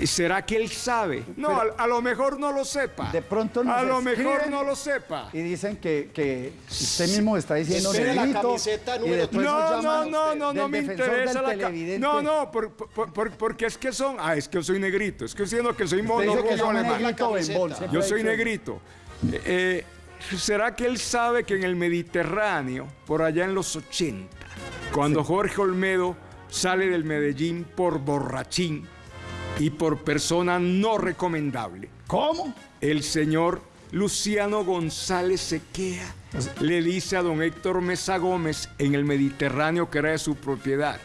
¿Será que él sabe? No, a, a lo mejor no lo sepa. De pronto nos A lo mejor no lo sepa. Y dicen que, que usted mismo está diciendo la negrito, camiseta número No, no, no, no, no me interesa la ca- televidente. No, no, por- por- por- porque es que son. Ah, es que yo soy negrito. Es que diciendo que soy mono que alemán. negrito camiseta. Yo soy negrito. Eh, ¿Será que él sabe que en el Mediterráneo, por allá en los 80, cuando Jorge Olmedo sale del Medellín por borrachín y por persona no recomendable, ¿Cómo? el señor Luciano González Sequea le dice a don Héctor Mesa Gómez en el Mediterráneo que era de su propiedad.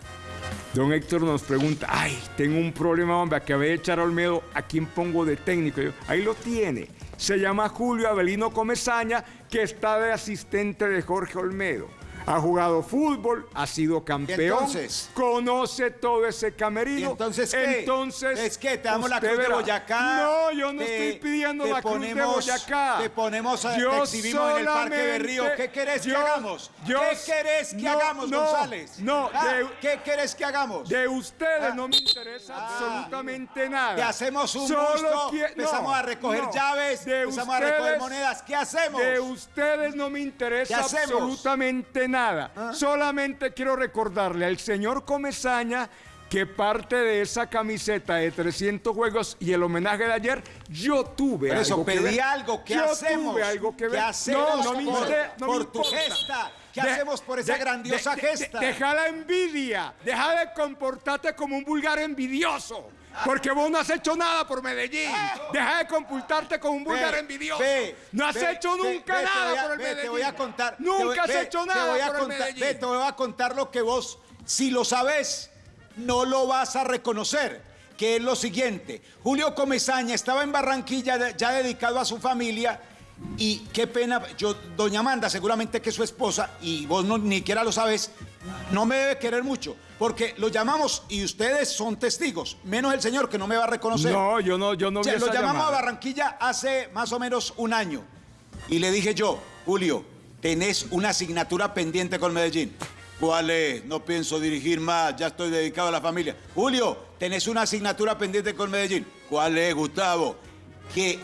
Don Héctor nos pregunta, ay, tengo un problema, hombre, acabé de echar a Olmedo, ¿a quién pongo de técnico? Yo, ahí lo tiene. Se llama Julio Avelino Comesaña, que está de asistente de Jorge Olmedo. Ha jugado fútbol, ha sido campeón, entonces? conoce todo ese camerino. ¿Y entonces qué? Entonces, ¿Es que te damos la cruz de. Boyacá? No, yo no Te- estoy pidiendo la cruz de ponemos- Boyacá. Te ponemos a Yo te exhibimos en el Parque solamente- Berrío. ¿Qué querés que yo- hagamos? yo- ¿Qué querés que no, hagamos, no, González? no, Ah, de- ¿Qué querés que hagamos? De ustedes Ah. no me interesa Ah. absolutamente nada. Te hacemos un Solo empezamos no, a recoger llaves, De empezamos a recoger ustedes- monedas. ¿Qué hacemos? De ustedes no me ¿Qué interesa absolutamente nada. ¿Ah? Solamente quiero recordarle al señor Comesaña que parte de esa camiseta de 300 juegos y el homenaje de ayer, yo tuve Por eso algo que pedí ver. algo. ¿Qué yo hacemos? tuve algo que ¿Qué ver. hacemos no, no me, por, no me por tu importa. gesta? ¿Qué De- hacemos por esa de- grandiosa de- gesta? deja la envidia. Deja de comportarte como un vulgar envidioso. Porque vos no has hecho nada por Medellín. Deja de comportarte como un vulgar envidioso. ve, no has ve, hecho nunca ve, nada a- por el Medellín. Te voy a contar. Nunca has hecho nada voy a por el Medellín. te voy a contar lo que vos, si lo sabes, no lo vas a reconocer. Que es lo siguiente. Julio Comesaña estaba en Barranquilla ya dedicado a su familia. Y qué pena, yo, doña Amanda, seguramente que es su esposa, y vos no, ni siquiera lo sabes, no me debe querer mucho, porque lo llamamos y ustedes son testigos, menos el señor que no me va a reconocer. No, yo no, yo no O vi sea, lo esa llamamos a. Barranquilla hace más o menos un año. Y le dije yo, Julio, tenés una asignatura pendiente con Medellín. ¿Cuál es? No pienso dirigir más, ya estoy dedicado a la familia. Julio, tenés una asignatura pendiente con Medellín. ¿Cuál es, Gustavo? Que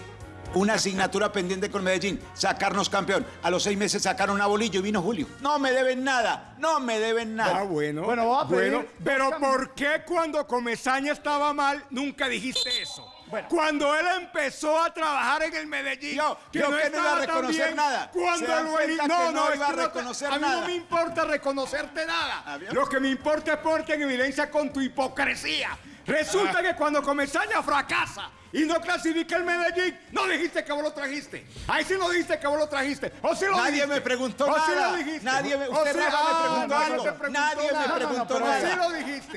una asignatura pendiente con Medellín, sacarnos campeón. A los seis meses sacaron a bolillo y vino Julio. No me deben nada, no me deben nada. Ah, bueno. Bueno, voy a pedir Bueno, pero ¿por qué cuando Comesaña estaba mal nunca dijiste eso? Bueno. Cuando él empezó a trabajar en el Medellín, Yo- yo que no iba a reconocer bien, nada. Cuando que no, no no, iba a que no te- reconocer a mí nada. no me importa reconocerte nada. Ah. Lo que me importa es ponerte en evidencia con tu hipocresía. Resulta que cuando Comesaña fracasa y no clasifica el Medellín, no dijiste que vos lo trajiste. Ahí sí no dijiste que vos lo trajiste. O sí lo Nadie dijiste. me preguntó o sí nada. lo dijiste. Nadie me- O usted, sí- Rafa, me Ah, preguntó no, no algo. te preguntó Nadie me nada. preguntó Pero nada. sí lo dijiste.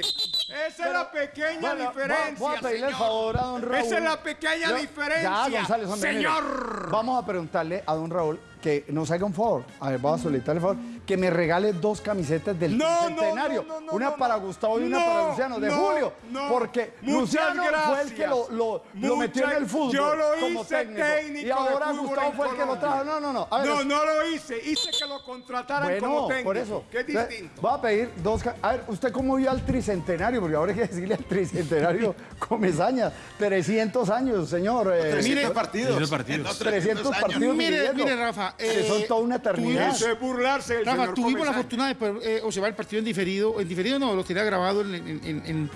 Esa es la pequeña Bueno, diferencia. Voy a pedirle el favor a don Raúl. Esa es la pequeña Yo- diferencia. Ya, González. Señor. Vamos a preguntarle a don Raúl que nos haga un favor. A ver, vamos a solicitarle el favor. Que me regale dos camisetas del No, no, centenario. no, no, no, una no, para. Gustavo y una para Luciano, de no, Julio. no. Porque Luciano fue el que lo, lo- lo Muchas- metió en el fútbol. Yo lo como hice técnico. técnico. Y ahora Gustavo fue el que lo trajo. No, no, no. A ver, No, no lo hice. Hice que lo contrataran como Bueno, técnico. por eso. Entonces, distinto. Voy a pedir dos. A ver, ¿usted cómo vio al tricentenario? Porque ahora hay que decirle al tricentenario *laughs* Comesaña. 300 años, señor. eh, 300 partidos. 300 partidos. No, 300 partidos. Mire, mire, Rafa, que eh, son toda una eternidad. Eso es burlarse del Rafa, señor tuvimos la fortuna de poder eh, observar el partido en diferido, en diferido no, lo tenía grabado en, en- en- en-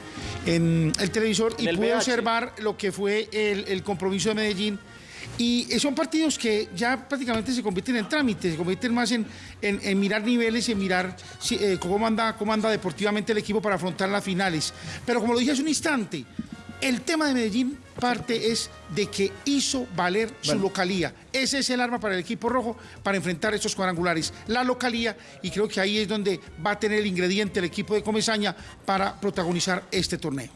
en el televisor y el pude VH. observar lo que fue el, el compromiso de Medellín. Y eh, son partidos que ya prácticamente se convierten en trámites, se convierten más en, en- en mirar niveles, en mirar si- eh, cómo, anda, cómo anda deportivamente el equipo para afrontar las finales. Pero como lo dije hace un instante, el tema de Medellín parte es de que hizo valer su localía. Ese es el arma para el equipo rojo para enfrentar estos cuadrangulares. La localía, y creo que ahí es donde va a tener el ingrediente el equipo de Comesaña para protagonizar este torneo.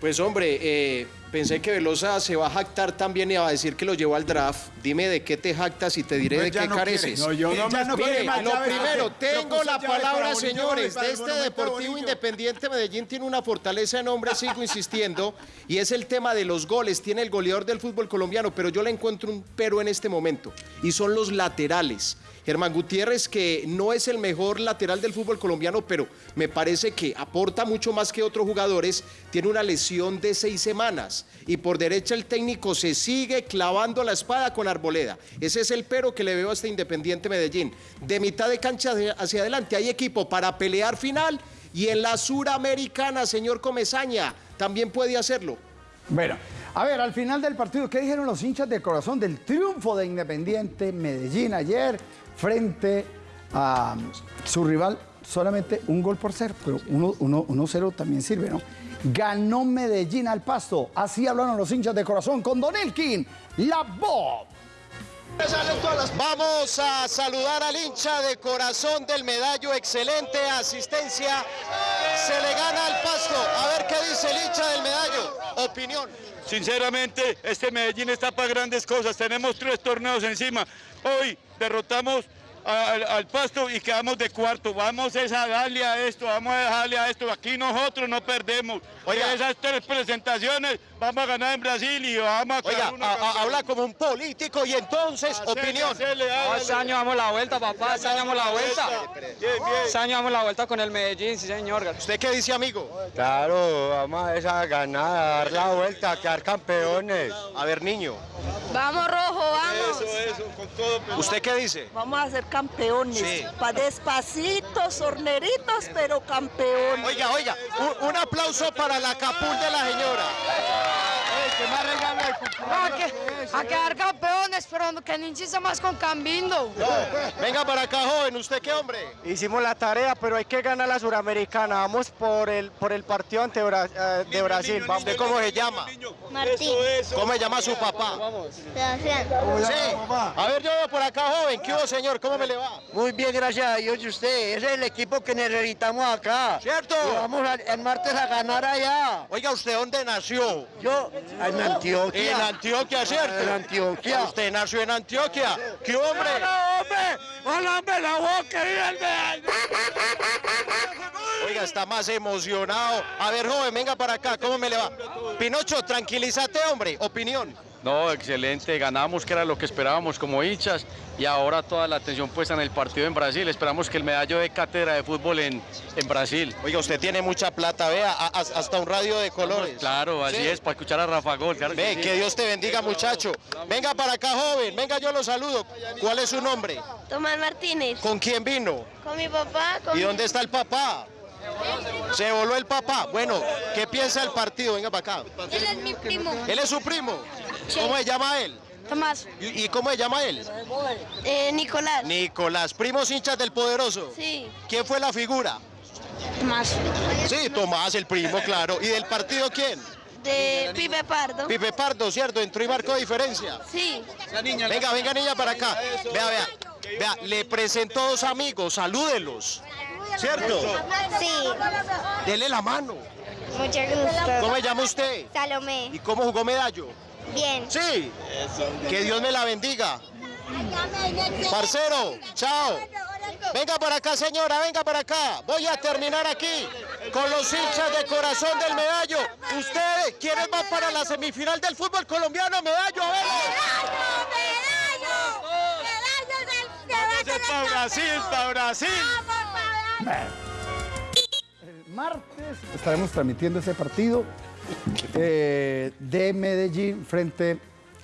Pues hombre, eh, pensé que Velosa se va a jactar también y va a decir que lo llevó al draft. Dime de qué te jactas y te diré Pues de qué no quiere. careces. No, yo no me- no quiere Mire, más lo primero, tengo la palabra, señores, de este Deportivo. Independiente Medellín tiene una fortaleza en nombre, sigo insistiendo, y es el tema de los goles. Tiene el goleador del fútbol colombiano, pero yo le encuentro un pero en este momento, y son los laterales. Germán Gutiérrez, que no es el mejor lateral del fútbol colombiano, pero me parece que aporta mucho más que otros jugadores, tiene una lesión de seis semanas. Y por derecha el técnico se sigue clavando la espada con Arboleda. Ese es el pero que le veo a este Independiente Medellín. De mitad de cancha hacia- adelante hay equipo para pelear final y en la suramericana, señor Comesaña, también puede hacerlo. Bueno, a ver, al final del partido, ¿qué dijeron los hinchas de corazón del triunfo de Independiente Medellín ayer frente a su rival? Solamente un gol por cero, pero 1-0 también sirve, ¿no? Ganó Medellín al pasto. Así hablaron los hinchas de corazón con Don Elkin, la voz. Vamos a saludar al hincha de corazón del medallo, excelente asistencia. Se le gana al pasto. A ver qué dice el hincha del medallo. Opinión. Sinceramente, este Medellín está para grandes cosas. Tenemos tres torneos encima. Hoy derrotamos al Pasto y quedamos de cuarto. Vamos es a darle a esto, vamos a dejarle a esto. Aquí nosotros no perdemos. Oiga. esas tres presentaciones vamos a ganar en Brasil y vamos a Oiga, quedar una a- a- campeón. habla como un político y entonces, Hacele, opinión. Este año damos la vuelta, papá. Este año damos la vuelta. Bien, bien. Este año damos la vuelta con el Medellín, sí, señor. ¿Usted qué dice, amigo? Claro, vamos a esa ganar, a dar la vuelta, a quedar campeones. A ver, niño. Vamos rojo, vamos. Eso, eso, con todo. pero- ¿Usted qué dice? Vamos a ser campeones. Sí. Pa despacitos, horneritos, pero campeones. Oiga, oiga, un, un aplauso para la capul de la señora. A, que- a quedar campeones, pero que no insista más con Cambindo. Venga para acá, joven. ¿Usted qué hombre? Hicimos la tarea, pero hay que ganar la Suramericana. Vamos por el, por el partido ante Bra- eh, de Brasil. Vamos. ¿Usted cómo se llama? Martín. ¿Cómo se llama su papá? Sebastián. Sí. A ver, yo veo por acá, joven. ¿Qué hubo, señor? ¿Cómo me le va? Muy bien, gracias a Dios y usted. Ese es el equipo que necesitamos acá. ¿Cierto? Y vamos a- el martes a ganar allá. Oiga, ¿usted dónde nació? Yo, en Antioquia. En Antioquia, ¿cierto? En Antioquia. Usted nació en Antioquia. ¿Qué hombre? hombre! ¡Hola, hombre, la boca! Oiga, está más emocionado. A ver, joven, venga para acá. ¿Cómo me le va? Pinocho, tranquilízate, hombre. Opinión. No, excelente, ganamos que era lo que esperábamos como hinchas y ahora toda la atención puesta en el partido en Brasil. Esperamos que el medallo de cátedra de fútbol en, en Brasil. Oiga, usted tiene mucha plata, vea, a- a- hasta un radio de colores. Claro, así Sí. es, para escuchar a Rafa Gol. claro Ve, sí. que Dios te bendiga, muchacho. Venga para acá, joven. Venga, yo lo saludo. ¿Cuál es su nombre? Tomás Martínez. ¿Con quién vino? Con mi papá. Con ¿Y mi- dónde está el papá? Se voló el papá. Bueno, ¿qué piensa el partido? Venga para acá. Él es mi primo. ¿Él es su primo? ¿Cómo se llama él? Tomás. ¿Y, y cómo se llama él? Eh, Nicolás. Nicolás, primos hinchas del poderoso. Sí. ¿Quién fue la figura? Tomás. Sí, Tomás, el primo, claro. ¿Y del partido quién? De Pipe Pardo. Pipe Pardo, ¿cierto? Entró y marcó diferencia. Sí. Venga, venga niña para acá. Vea, vea. Vea, le presentó dos amigos, salúdelos. ¿Cierto? Sí. Dele la mano. Mucho gusto. ¿Cómo se llama usted? Salomé. ¿Y cómo jugó medallo? Bien. Sí. Que Dios me la bendiga. Parcero, chao. Venga para acá, señora, venga para acá. Voy a terminar aquí con los hinchas de corazón del medallo. Ustedes, ¿quiénes van para la semifinal del fútbol colombiano? Medallo, a ver. para Brasil, para Brasil. El martes estaremos transmitiendo ese partido eh, de Medellín frente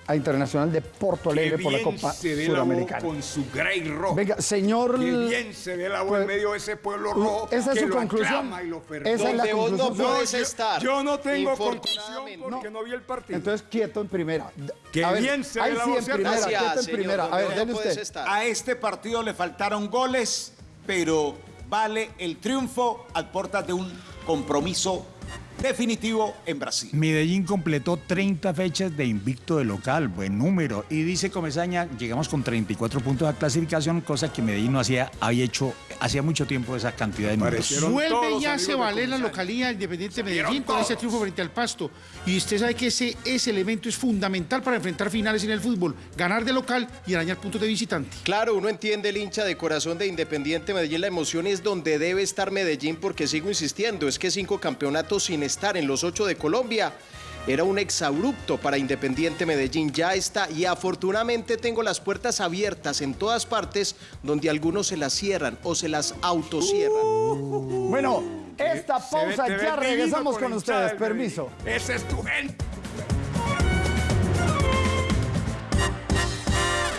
a Internacional de Porto Alegre por la Copa se ve la con su grey rojo. Venga, señor. Qué bien se ve la en Pues, medio de ese pueblo rojo. esa es que su lo conclusión. y lo. Esa es la Donde vos no conclusión. puedes yo- estar. Yo no tengo conclusión porque no vi el partido. Entonces, quieto en primera. Qué A ver, bien se ve la sí voz, en ¿cierto? primera, Gracias, quieto en señor, primera. A ver, no usted. estar. A este partido le faltaron goles, pero vale el triunfo al portas de un compromiso definitivo en Brasil. Medellín completó 30 fechas de invicto de local, buen número. Y dice Comesaña, llegamos con 34 puntos de clasificación, cosa que Medellín no hacía, había hecho hacía mucho tiempo esa cantidad de números. Vuelve los ya amigos se de vale la localía Independiente de Medellín con ese triunfo frente al Pasto. Y usted sabe que ese, ese elemento es fundamental para enfrentar finales en el fútbol. Ganar de local y arañar puntos de visitante. Claro, uno entiende el hincha de corazón de Independiente Medellín. La emoción es donde debe estar Medellín, porque sigo insistiendo, es que cinco campeonatos sin estar en los ocho de Colombia era un exabrupto para Independiente Medellín. Ya está, y afortunadamente tengo las puertas abiertas en todas partes donde algunos se las cierran o se las autocierran. Bueno, esta ve- pausa ya regresamos con ustedes. Permiso. Ese es tu gente.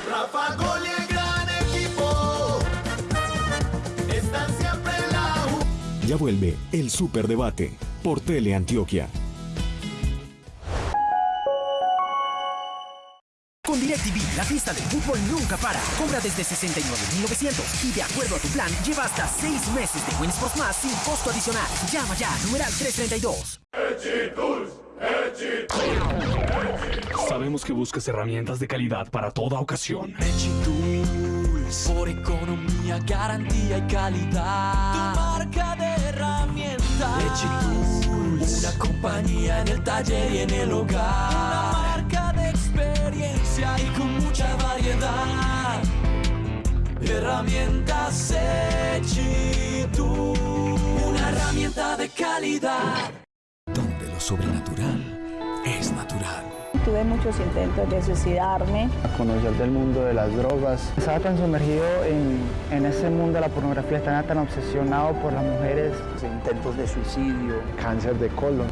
Rafa Gol y el gran equipo están siempre en la U. Ya vuelve el Superdebate por Teleantioquia. Con DirecTV, la fiesta del fútbol nunca para. Compra desde 69,900 y de acuerdo a tu plan, lleva hasta 6 meses de Win Sports Más sin costo adicional. Llama ya, numeral 332. Sabemos que buscas herramientas de calidad para toda ocasión. Por economía, garantía y calidad. Tu marca de herramientas. Tools, una compañía en el taller y en el hogar. Una marca de experiencia y con mucha variedad. Herramientas Tools, una herramienta de calidad. Donde lo sobrenatural. Tuve muchos intentos de suicidarme. a conocer del mundo de las drogas. Estaba tan sumergido en, en ese mundo de la pornografía, estaba tan obsesionado por las mujeres. Intentos de suicidio, cáncer de colon.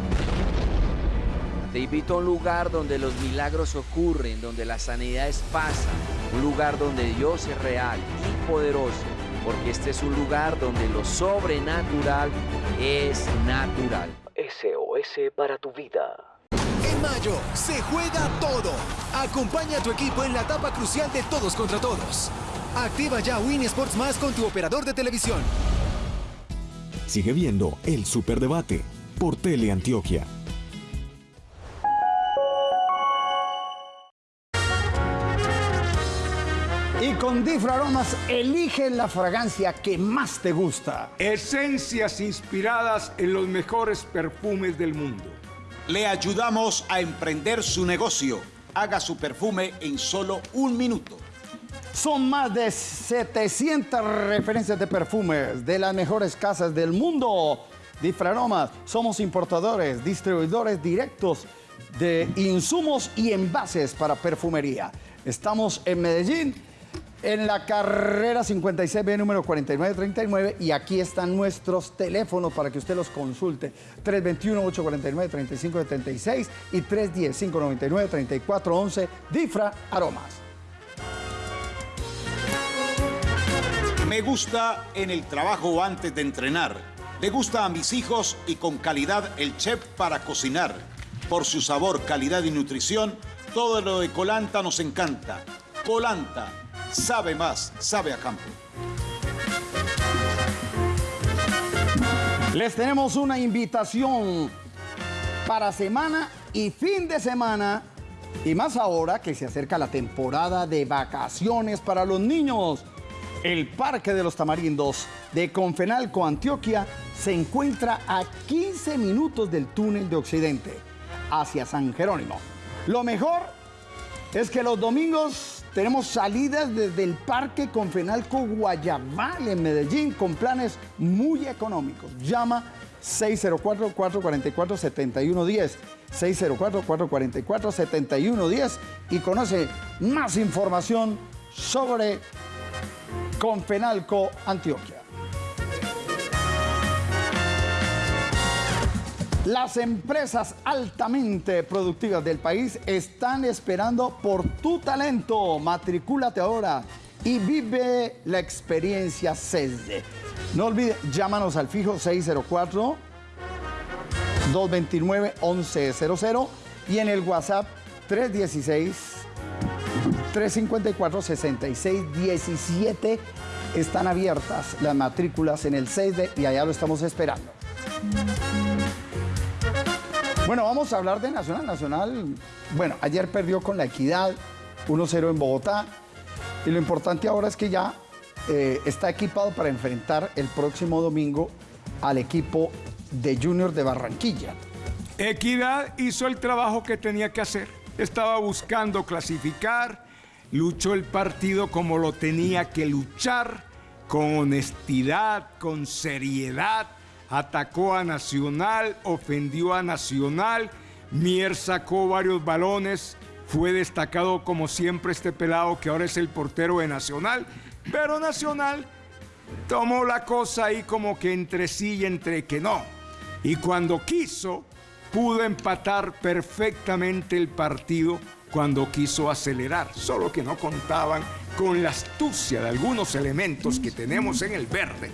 Te invito a un lugar donde los milagros ocurren, donde las sanidades pasan, un lugar donde Dios es real y poderoso, porque este es un lugar donde lo sobrenatural es natural. SOS para tu vida. En mayo se juega todo. Acompaña a tu equipo en la etapa crucial de todos contra todos. Activa ya Win Sports Más con tu operador de televisión. Sigue viendo El Superdebate por Teleantioquia. Y con Difra Aromas, elige la fragancia que más te gusta. Esencias inspiradas en los mejores perfumes del mundo. Le ayudamos a emprender su negocio. Haga su perfume en solo un minuto. Son más de 700 referencias de perfumes de las mejores casas del mundo. Difraromas, somos importadores, distribuidores directos de insumos y envases para perfumería. Estamos en Medellín, en la carrera 56B número 4939 y aquí están nuestros teléfonos para que usted los consulte. 321-849-3576 y 310-599-3411 Difra Aromas. Me gusta en el trabajo antes de entrenar. Le gusta a mis hijos y con calidad el chef para cocinar. Por su sabor, calidad y nutrición, todo lo de Colanta nos encanta. Colanta, sabe más, sabe a campo. Les tenemos una invitación para semana y fin de semana y más ahora que se acerca la temporada de vacaciones para los niños. El Parque de los Tamarindos de Confenalco, Antioquia, se encuentra a 15 minutos del túnel de Occidente hacia San Jerónimo. Lo mejor es que los domingos tenemos salidas desde el Parque Confenalco Guayabal en Medellín con planes muy económicos. Llama 604-444-7110. 604-444-7110 y conoce más información sobre Confenalco Antioquia. Las empresas altamente productivas del país están esperando por tu talento. Matricúlate ahora y vive la experiencia CESDE. No olvides, llámanos al fijo 604 229 1100 y en el WhatsApp 316 354 6617 están abiertas las matrículas en el CESDE y allá lo estamos esperando. Bueno, vamos a hablar de Nacional. Nacional, bueno, ayer perdió con la Equidad 1-0 en Bogotá. Y lo importante ahora es que ya eh, está equipado para enfrentar el próximo domingo al equipo de Junior de Barranquilla. Equidad hizo el trabajo que tenía que hacer. Estaba buscando clasificar, luchó el partido como lo tenía que luchar, con honestidad, con seriedad atacó a Nacional, ofendió a Nacional, Mier sacó varios balones, fue destacado como siempre este pelado que ahora es el portero de Nacional, pero Nacional tomó la cosa ahí como que entre sí y entre que no. Y cuando quiso, pudo empatar perfectamente el partido cuando quiso acelerar, solo que no contaban con la astucia de algunos elementos que tenemos en el verde,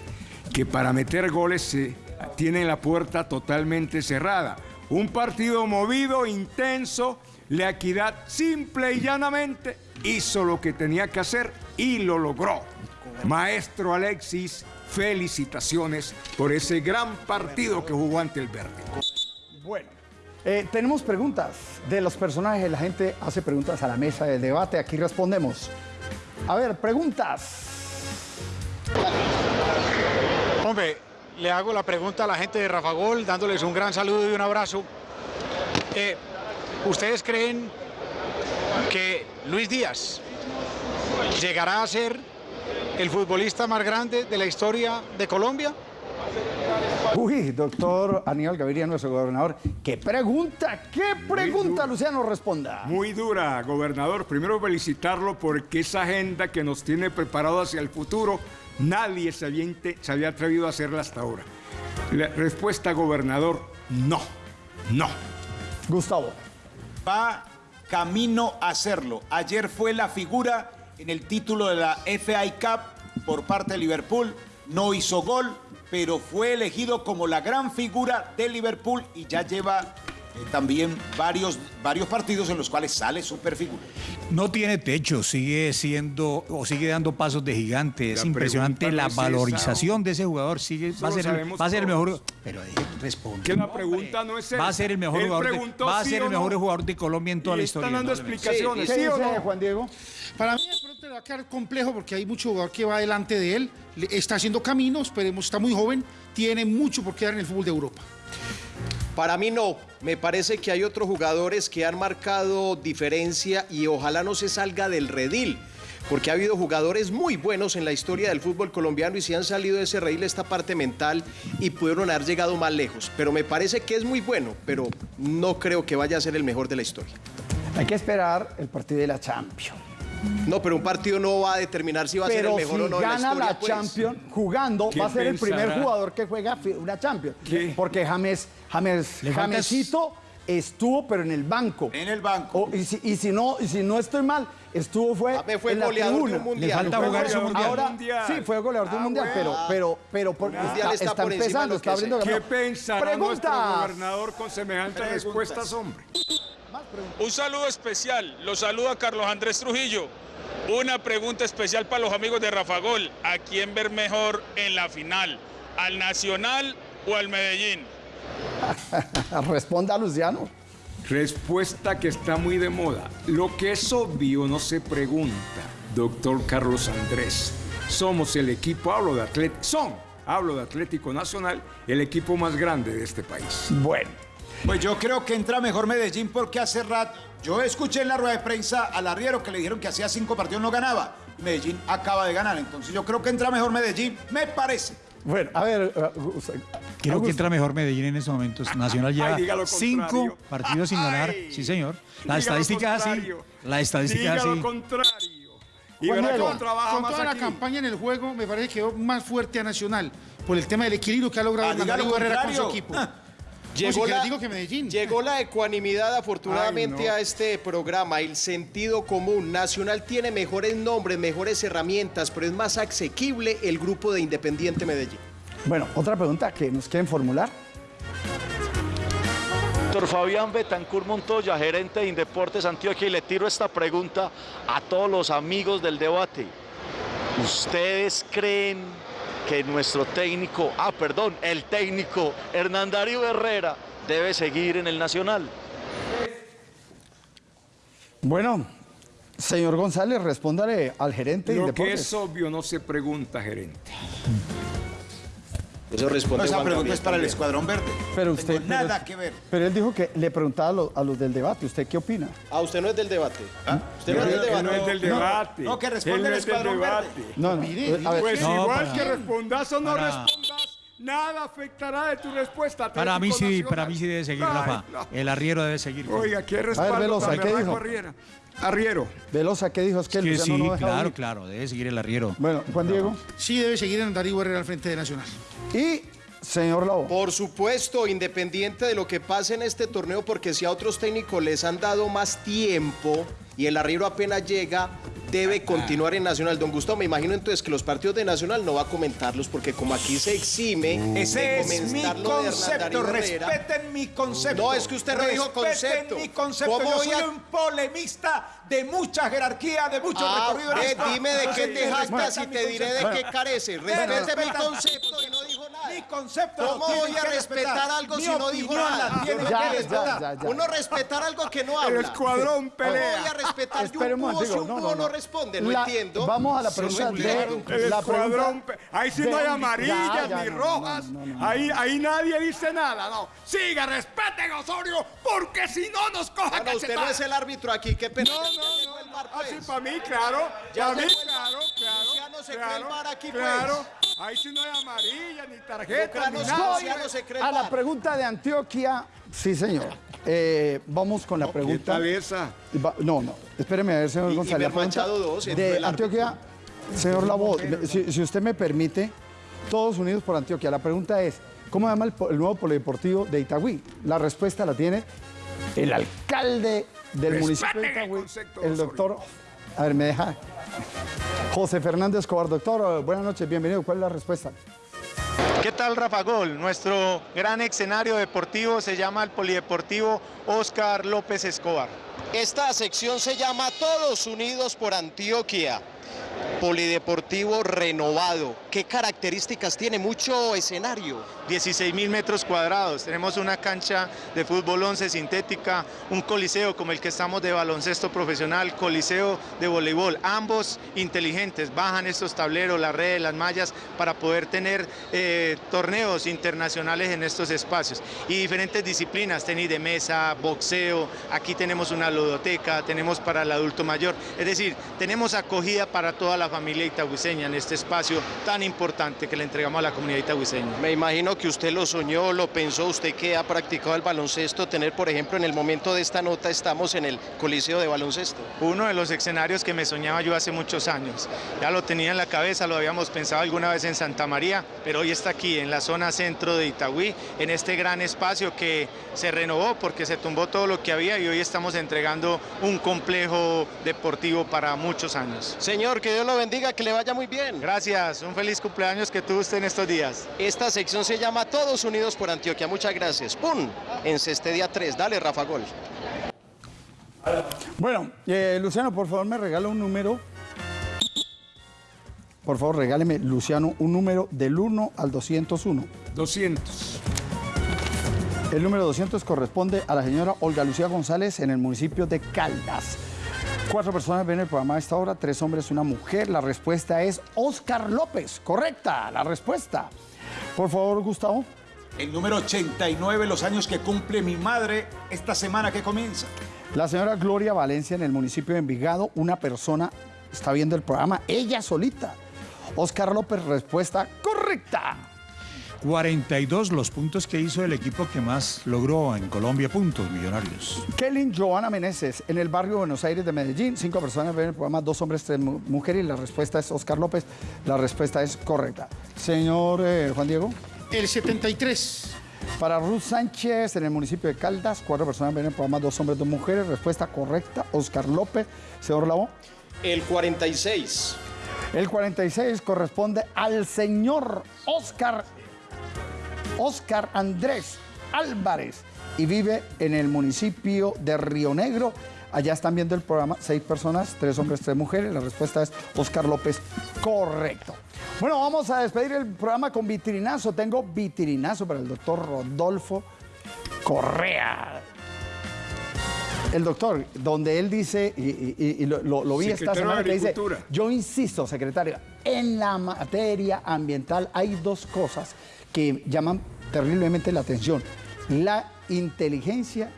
que para meter goles se tiene la puerta totalmente cerrada. Un partido movido, intenso, la equidad simple y llanamente hizo lo que tenía que hacer y lo logró. Maestro Alexis, felicitaciones por ese gran partido que jugó ante el Verde. Bueno, eh, tenemos preguntas de los personajes. La gente hace preguntas a la mesa del debate. Aquí respondemos. A ver, preguntas. Hombre, le hago la pregunta a la gente de Rafa Gol, dándoles un gran saludo y un abrazo. Eh, ¿Ustedes creen que Luis Díaz llegará a ser el futbolista más grande de la historia de Colombia? Uy, doctor Aníbal Gaviria, nuestro gobernador. ¿Qué pregunta? ¿Qué pregunta, Luciano? Responda. Muy dura, gobernador. Primero felicitarlo porque esa agenda que nos tiene preparado hacia el futuro Nadie se había, se había atrevido a hacerla hasta ahora. La respuesta, gobernador, no, no. Gustavo. Va camino a hacerlo. Ayer fue la figura en el título de la FA Cup por parte de Liverpool. No hizo gol, pero fue elegido como la gran figura de Liverpool y ya lleva también varios, varios partidos en los cuales sale superfigura. No tiene techo, sigue siendo o sigue dando pasos de gigante. Es La impresionante la es valorización de ese jugador. Sigue, va a ser, el, va a ser el mejor. Pero responde. Que la pregunta no es esa. Va a ser el mejor Él jugador. De, va a sí ser el mejor no. jugador de Colombia en toda Y la están historia. dando indudablemente. explicaciones, ¿Qué ¿sí o no? Juan Diego? Para mí de pronto le va a quedar complejo porque hay mucho jugador que va delante de él, está haciendo camino, esperemos, está muy joven, tiene mucho por quedar en el fútbol de Europa. Para mí no, me parece que hay otros jugadores que han marcado diferencia y ojalá no se salga del redil, porque ha habido jugadores muy buenos en la historia del fútbol colombiano y si han salido de ese redil esta parte mental y pudieron haber llegado más lejos. Pero me parece que es muy bueno, pero no creo que vaya a ser el mejor de la historia. Hay que esperar el partido de la Champions. No, pero un partido no va a determinar si va a ser el mejor si o no de la gana historia. la pues. Champions jugando, ¿Qué va a ser el primer jugador que juega una Champions. ¿Qué? Porque James, James, Jamesito estuvo, pero en el banco. En el banco. O- y, si, y si no, y si no estoy mal, estuvo fue, James fue en la goleador de un mundial. Le falta Fue jugar su goleador. mundial. Ahora, Mundial. sí, fue goleador de un Ah, mundial, bueno. pero, pero, pero por- está, está por empezando, está abriendo ¿Qué pensará nuestro gobernador con semejantes respuestas, hombre? Un saludo especial, lo saluda Carlos Andrés Trujillo. Una pregunta especial para los amigos de Rafa Gol. ¿A quién ver mejor en la final? ¿Al Nacional o al Medellín? *laughs* Responda Luciano. Respuesta que está muy de moda. Lo que es obvio no se pregunta, doctor Carlos Andrés. Somos el equipo, hablo de Atlético, son, hablo de Atlético Nacional, el equipo más grande de este país. Bueno, Pues yo creo que entra mejor Medellín porque hace rato yo escuché en la rueda de prensa al arriero que le dijeron que hacía cinco partidos no ganaba. Medellín acaba de ganar, entonces yo creo que entra mejor Medellín, me parece. Bueno, a ver, uh, uh, usted- Creo que Augusto. entra mejor Medellín en estos momentos. Nacional lleva Ay, cinco partidos sin ganar. Ay. Sí, señor. La estadística así. La estadística Diga lo así. contrario. Y Juan verá Diego, cómo trabaja Con más toda la campaña en el juego, me parece que quedó más fuerte a Nacional por el tema del equilibrio que ha logrado Ah, Darío Herrera con su equipo. *laughs* Llegó la- digo que Medellín. Llegó la ecuanimidad afortunadamente Ay, no. a este programa, el sentido común. Nacional tiene mejores nombres, mejores herramientas, pero es más asequible el grupo de Independiente Medellín. bueno, otra pregunta que nos quieren formular. Doctor Fabián Betancur Montoya, gerente de Indeportes Antioquia, y le tiro esta pregunta a todos los amigos del debate. ¿Ustedes creen que nuestro técnico, ah, perdón, el técnico Hernán Darío Herrera debe seguir en el Nacional? Bueno, señor González, respóndale al gerente de Lo que es obvio no se pregunta, gerente. Eso responde esa Juan pregunta Gabriel es para el. Escuadrón Verde. Pero usted. tengo pero- nada que ver. Pero él dijo que le preguntaba a los, a los del debate. ¿Usted qué opina? Ah, usted no es del debate. Usted no es del debate. no es del debate. no, que Él responde no el Escuadrón Verde. No, no. Mire, a ver, Pues No, igual para- que respondas o no para- respondas, nada afectará de tu respuesta. Para mí sí, Nacional. para mí sí debe seguir, Rafa. no. El arriero debe seguir. Oiga, ¿qué respaldo Velosa, tan ¿qué berraco, dijo? Arriera? Arriero. Velosa, ¿qué dijo? Es que Sí, no deja claro, claro, debe seguir el arriero. Bueno, Juan Diego. Sí debe seguir en Darío Herrera al frente de Nacional. Y señor Lobo. Por supuesto, independiente de lo que pase en este torneo, porque si a otros técnicos les han dado más tiempo y el arriero apenas llega, debe continuar en Nacional. Don Gustavo, me imagino entonces que los partidos de Nacional no va a comentarlos, porque como aquí se exime Ese de es mi concepto, respeten mi concepto. No, es que usted no dijo concepto. mi concepto. ¿Cómo Yo soy a- un polemista de mucha jerarquía, de mucho Ah, recorrido. esto. dime de qué te jactas y te diré de qué carece. Respete mi concepto y no dijo nada. Mi concepto. ¿Cómo voy a respetar algo si no dijo nada? Uno respetar algo que no El habla. escuadrón ¿Cómo pelea. Respetar yo Espere un búho si un no, búho no, no, no. responde? No La- entiendo. Vamos a la pregunta de- claro. El La escuadrón, pregunta pe- ahí sí de- no hay Ya, amarillas ya, ni no, rojas. no, no, no. Ahí, ahí nadie dice nada, no. Siga, respeten Osorio, porque si no nos coja Ah, no, usted no es el árbitro aquí, qué pena. No, no, no. Así para mí, claro. Ya Para mí, llegó el- claro, claro. Luciano se cree claro, el VAR aquí, pues. Claro. Ahí sí no hay amarilla, ni tarjeta, ni nada. A la pregunta de Antioquia, sí, señor. Eh, vamos con la pregunta. tal esa? Va- No, no, espéreme a ver, señor Y- y González. Ver Machado pregunta dos, entró de el árbitro. Antioquia, señor Labo, si, si usted me permite, todos unidos por Antioquia. La pregunta es, ¿cómo se llama el, el nuevo polideportivo de Itagüí? La respuesta la tiene el alcalde del municipio de el Itagüí, el doctor... A ver, me deja... José Fernández Escobar, doctor, buenas noches, bienvenido. ¿Cuál es la respuesta? ¿Qué tal Rafa Gol? Nuestro gran escenario deportivo se llama el Polideportivo Oscar López Escobar. Esta sección se llama Todos Unidos por Antioquia. Polideportivo renovado. ¿Qué características tiene? Mucho escenario. 16 mil metros cuadrados. Tenemos una cancha de fútbol 11 sintética, un coliseo como el que estamos de baloncesto profesional, coliseo de voleibol. Ambos inteligentes. Bajan estos tableros, las redes, las mallas para poder tener eh, torneos internacionales en estos espacios. Y diferentes disciplinas, tenis de mesa, boxeo. Aquí tenemos una ludoteca, tenemos para el adulto mayor. Es decir, tenemos acogida para toda la familia itagüiseña en este espacio tan importante que le entregamos a la comunidad itagüiseña. Me imagino que usted lo soñó, lo pensó, usted que ha practicado el baloncesto, tener, por ejemplo, en el momento de esta nota estamos en el Coliseo de Baloncesto. Uno de los escenarios que me soñaba yo hace muchos años. Ya lo tenía en la cabeza, lo habíamos pensado alguna vez en Santa María, pero hoy está aquí en la zona centro de Itagüí, en este gran espacio que se renovó porque se tumbó todo lo que había y hoy estamos entregando un complejo deportivo para muchos años. Señor, que Dios lo bendiga, que le vaya muy bien. Gracias, un feliz cumpleaños que tuvo usted en estos días. Esta sección se llama Todos Unidos por Antioquia. Muchas gracias. ¡Pum! En Cestedia 3. Dale, Rafa Gol. Bueno, eh, Luciano, por favor, me regala un número. Por favor, regáleme, Luciano, un número del 1 al 201. 200. El número 200 corresponde a la señora Olga Lucía González en el municipio de Caldas. Cuatro personas ven el programa a esta hora, tres hombres, una mujer. La respuesta es Oscar López. Correcta, la respuesta. Por favor, Gustavo. El número 89, los años que cumple mi madre esta semana que comienza. La señora Gloria Valencia en el municipio de Envigado, una persona está viendo el programa, ella solita. Oscar López, respuesta correcta. 42 los puntos que hizo el equipo que más logró en Colombia, puntos millonarios. Kelly Joana Meneses, en el barrio Buenos Aires de Medellín. Cinco personas ven el programa, dos hombres, tres mu- mujeres. Y la respuesta es Oscar López. La respuesta es correcta. Señor eh, Juan Diego. El 73. Para Ruth Sánchez, en el municipio de Caldas. Cuatro personas ven el programa, dos hombres, dos mujeres. Respuesta correcta, Oscar López. Señor Lavo. El 46. El 46 corresponde al señor Oscar, Oscar Andrés Álvarez y vive en el municipio de Río Negro. Allá están viendo el programa, seis personas, tres hombres, tres mujeres. La respuesta es Oscar López, correcto. Bueno, vamos a despedir el programa con vitrinazo. Tengo vitrinazo para el doctor Rodolfo Correa. El doctor, donde él dice, y, y- y lo, vi esta Secretario semana, que dice, yo insisto, secretario, en la materia ambiental hay dos cosas que llaman terriblemente la atención. La inteligencia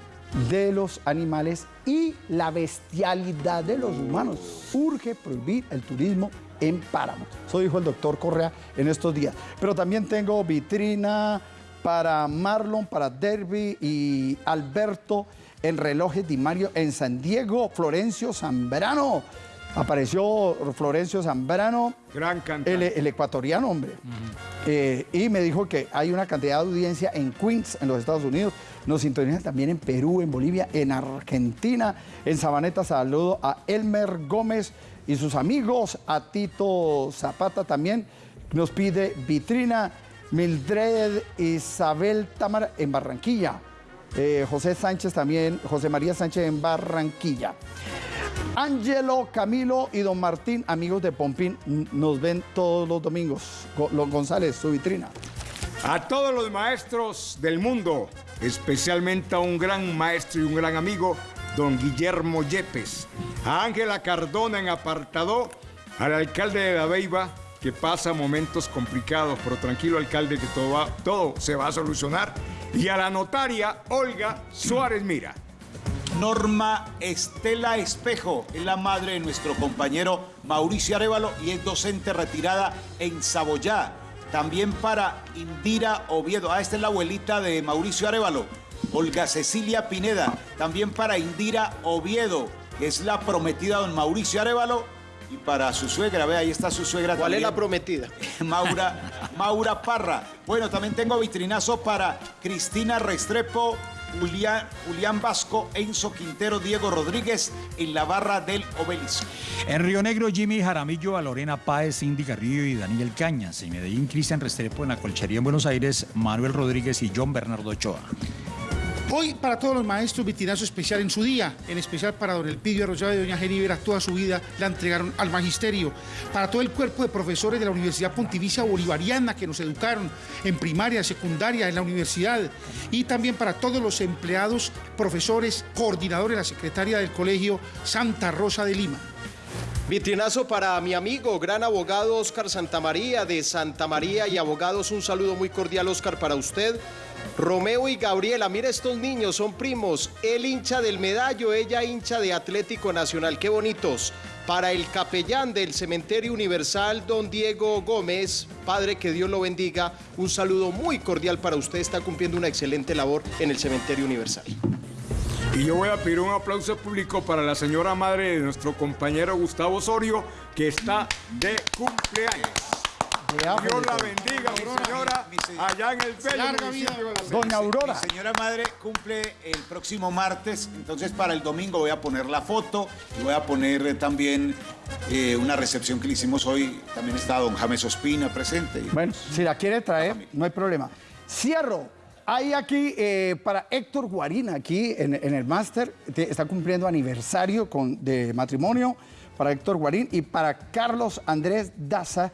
de los animales y la bestialidad de los humanos. Urge prohibir el turismo en páramo. Eso dijo el doctor Correa en estos días. Pero también tengo vitrina para Marlon, para Derby y Alberto en relojes de Mario en San Diego, Florencio Zambrano. Apareció Florencio Zambrano, Gran el, el ecuatoriano, hombre. Eh, y me dijo que hay una cantidad de audiencia en Queens, en los Estados Unidos. Nos sintonizan también en Perú, en Bolivia, en Argentina. En Sabaneta saludo a Elmer Gómez y sus amigos, a Tito Zapata también. Nos pide vitrina Mildred Isabel Támara en Barranquilla. Eh, José Sánchez también, José María Sánchez en Barranquilla. Ángelo, Camilo y don Martín, amigos de Pompín, nos ven todos los domingos. Go- Lo- González, su vitrina. A todos los maestros del mundo, especialmente a un gran maestro y un gran amigo, don Guillermo Yepes. A Ángela Cardona en apartado, al alcalde de La Beiba, que pasa momentos complicados, pero tranquilo alcalde que todo, todo se va a solucionar. Y a la notaria Olga Suárez Mira. Norma Estela Espejo es la madre de nuestro compañero Mauricio Arevalo y es docente retirada en Saboyá. También para Indira Oviedo. Ah, esta es la abuelita de Mauricio Arevalo. Olga Cecilia Pineda. También para Indira Oviedo, que es la prometida de don Mauricio Arevalo. Y para su suegra, ve, ahí está su suegra ¿Cuál es la prometida? *laughs* Maura, Maura Parra. Bueno, también tengo vitrinazo para Cristina Restrepo Julián, Vasco, Enzo Quintero, Diego Rodríguez en la barra del obelisco. En Río Negro, Jimmy Jaramillo, a Lorena Páez, Cindy Carrillo y Daniel Cañas. En Medellín, Cristian Restrepo. En la Colchería en Buenos Aires, Manuel Rodríguez y John Bernardo Ochoa. Hoy para todos los maestros vitinazo especial en su día, en especial para don Elpidio Arroyave y doña Genívera, toda su vida la entregaron al magisterio. Para todo el cuerpo de profesores de la Universidad Pontificia Bolivariana que nos educaron en primaria, secundaria, en la universidad. Y también para todos los empleados, profesores, coordinadores, la secretaria del colegio Santa Rosa de Lima. Vitrinazo para mi amigo, gran abogado Oscar Santamaría de Santa María y abogados, un saludo muy cordial Oscar para usted. Romeo y Gabriela, mira estos niños, son primos, él hincha del medallo, ella hincha de Atlético Nacional, qué bonitos. Para el capellán del Cementerio Universal, don Diego Gómez, padre que Dios lo bendiga, un saludo muy cordial para usted, está cumpliendo una excelente labor en el Cementerio Universal. Y yo voy a pedir un aplauso público para la señora madre de nuestro compañero Gustavo Osorio, que está de cumpleaños. Dios la bendiga, mi señora, allá en el bello Doña Aurora. Mi señora madre cumple el próximo martes, entonces para el domingo voy a poner la foto y voy a poner eh, también eh, una recepción que le hicimos hoy. También está don James Ospina presente. Bueno, si la quiere traer, no hay problema. Cierro. Hay aquí eh, para Héctor Guarina, aquí en, en el máster, te- está cumpliendo aniversario con, de matrimonio para Héctor Guarín y para Carlos Andrés Daza.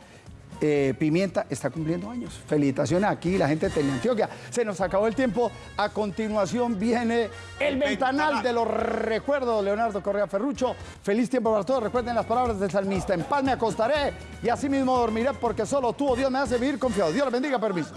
Eh, Pimienta está cumpliendo años. Felicitaciones aquí, la gente de Teleantioquia. Se nos acabó el tiempo. A continuación viene el ventanal de los recuerdos, Leonardo Correa Ferrucho. Feliz tiempo para todos. Recuerden las palabras del salmista. En paz me acostaré y así mismo dormiré porque solo tú, oh Dios, me hace vivir confiado. Dios les bendiga, permiso.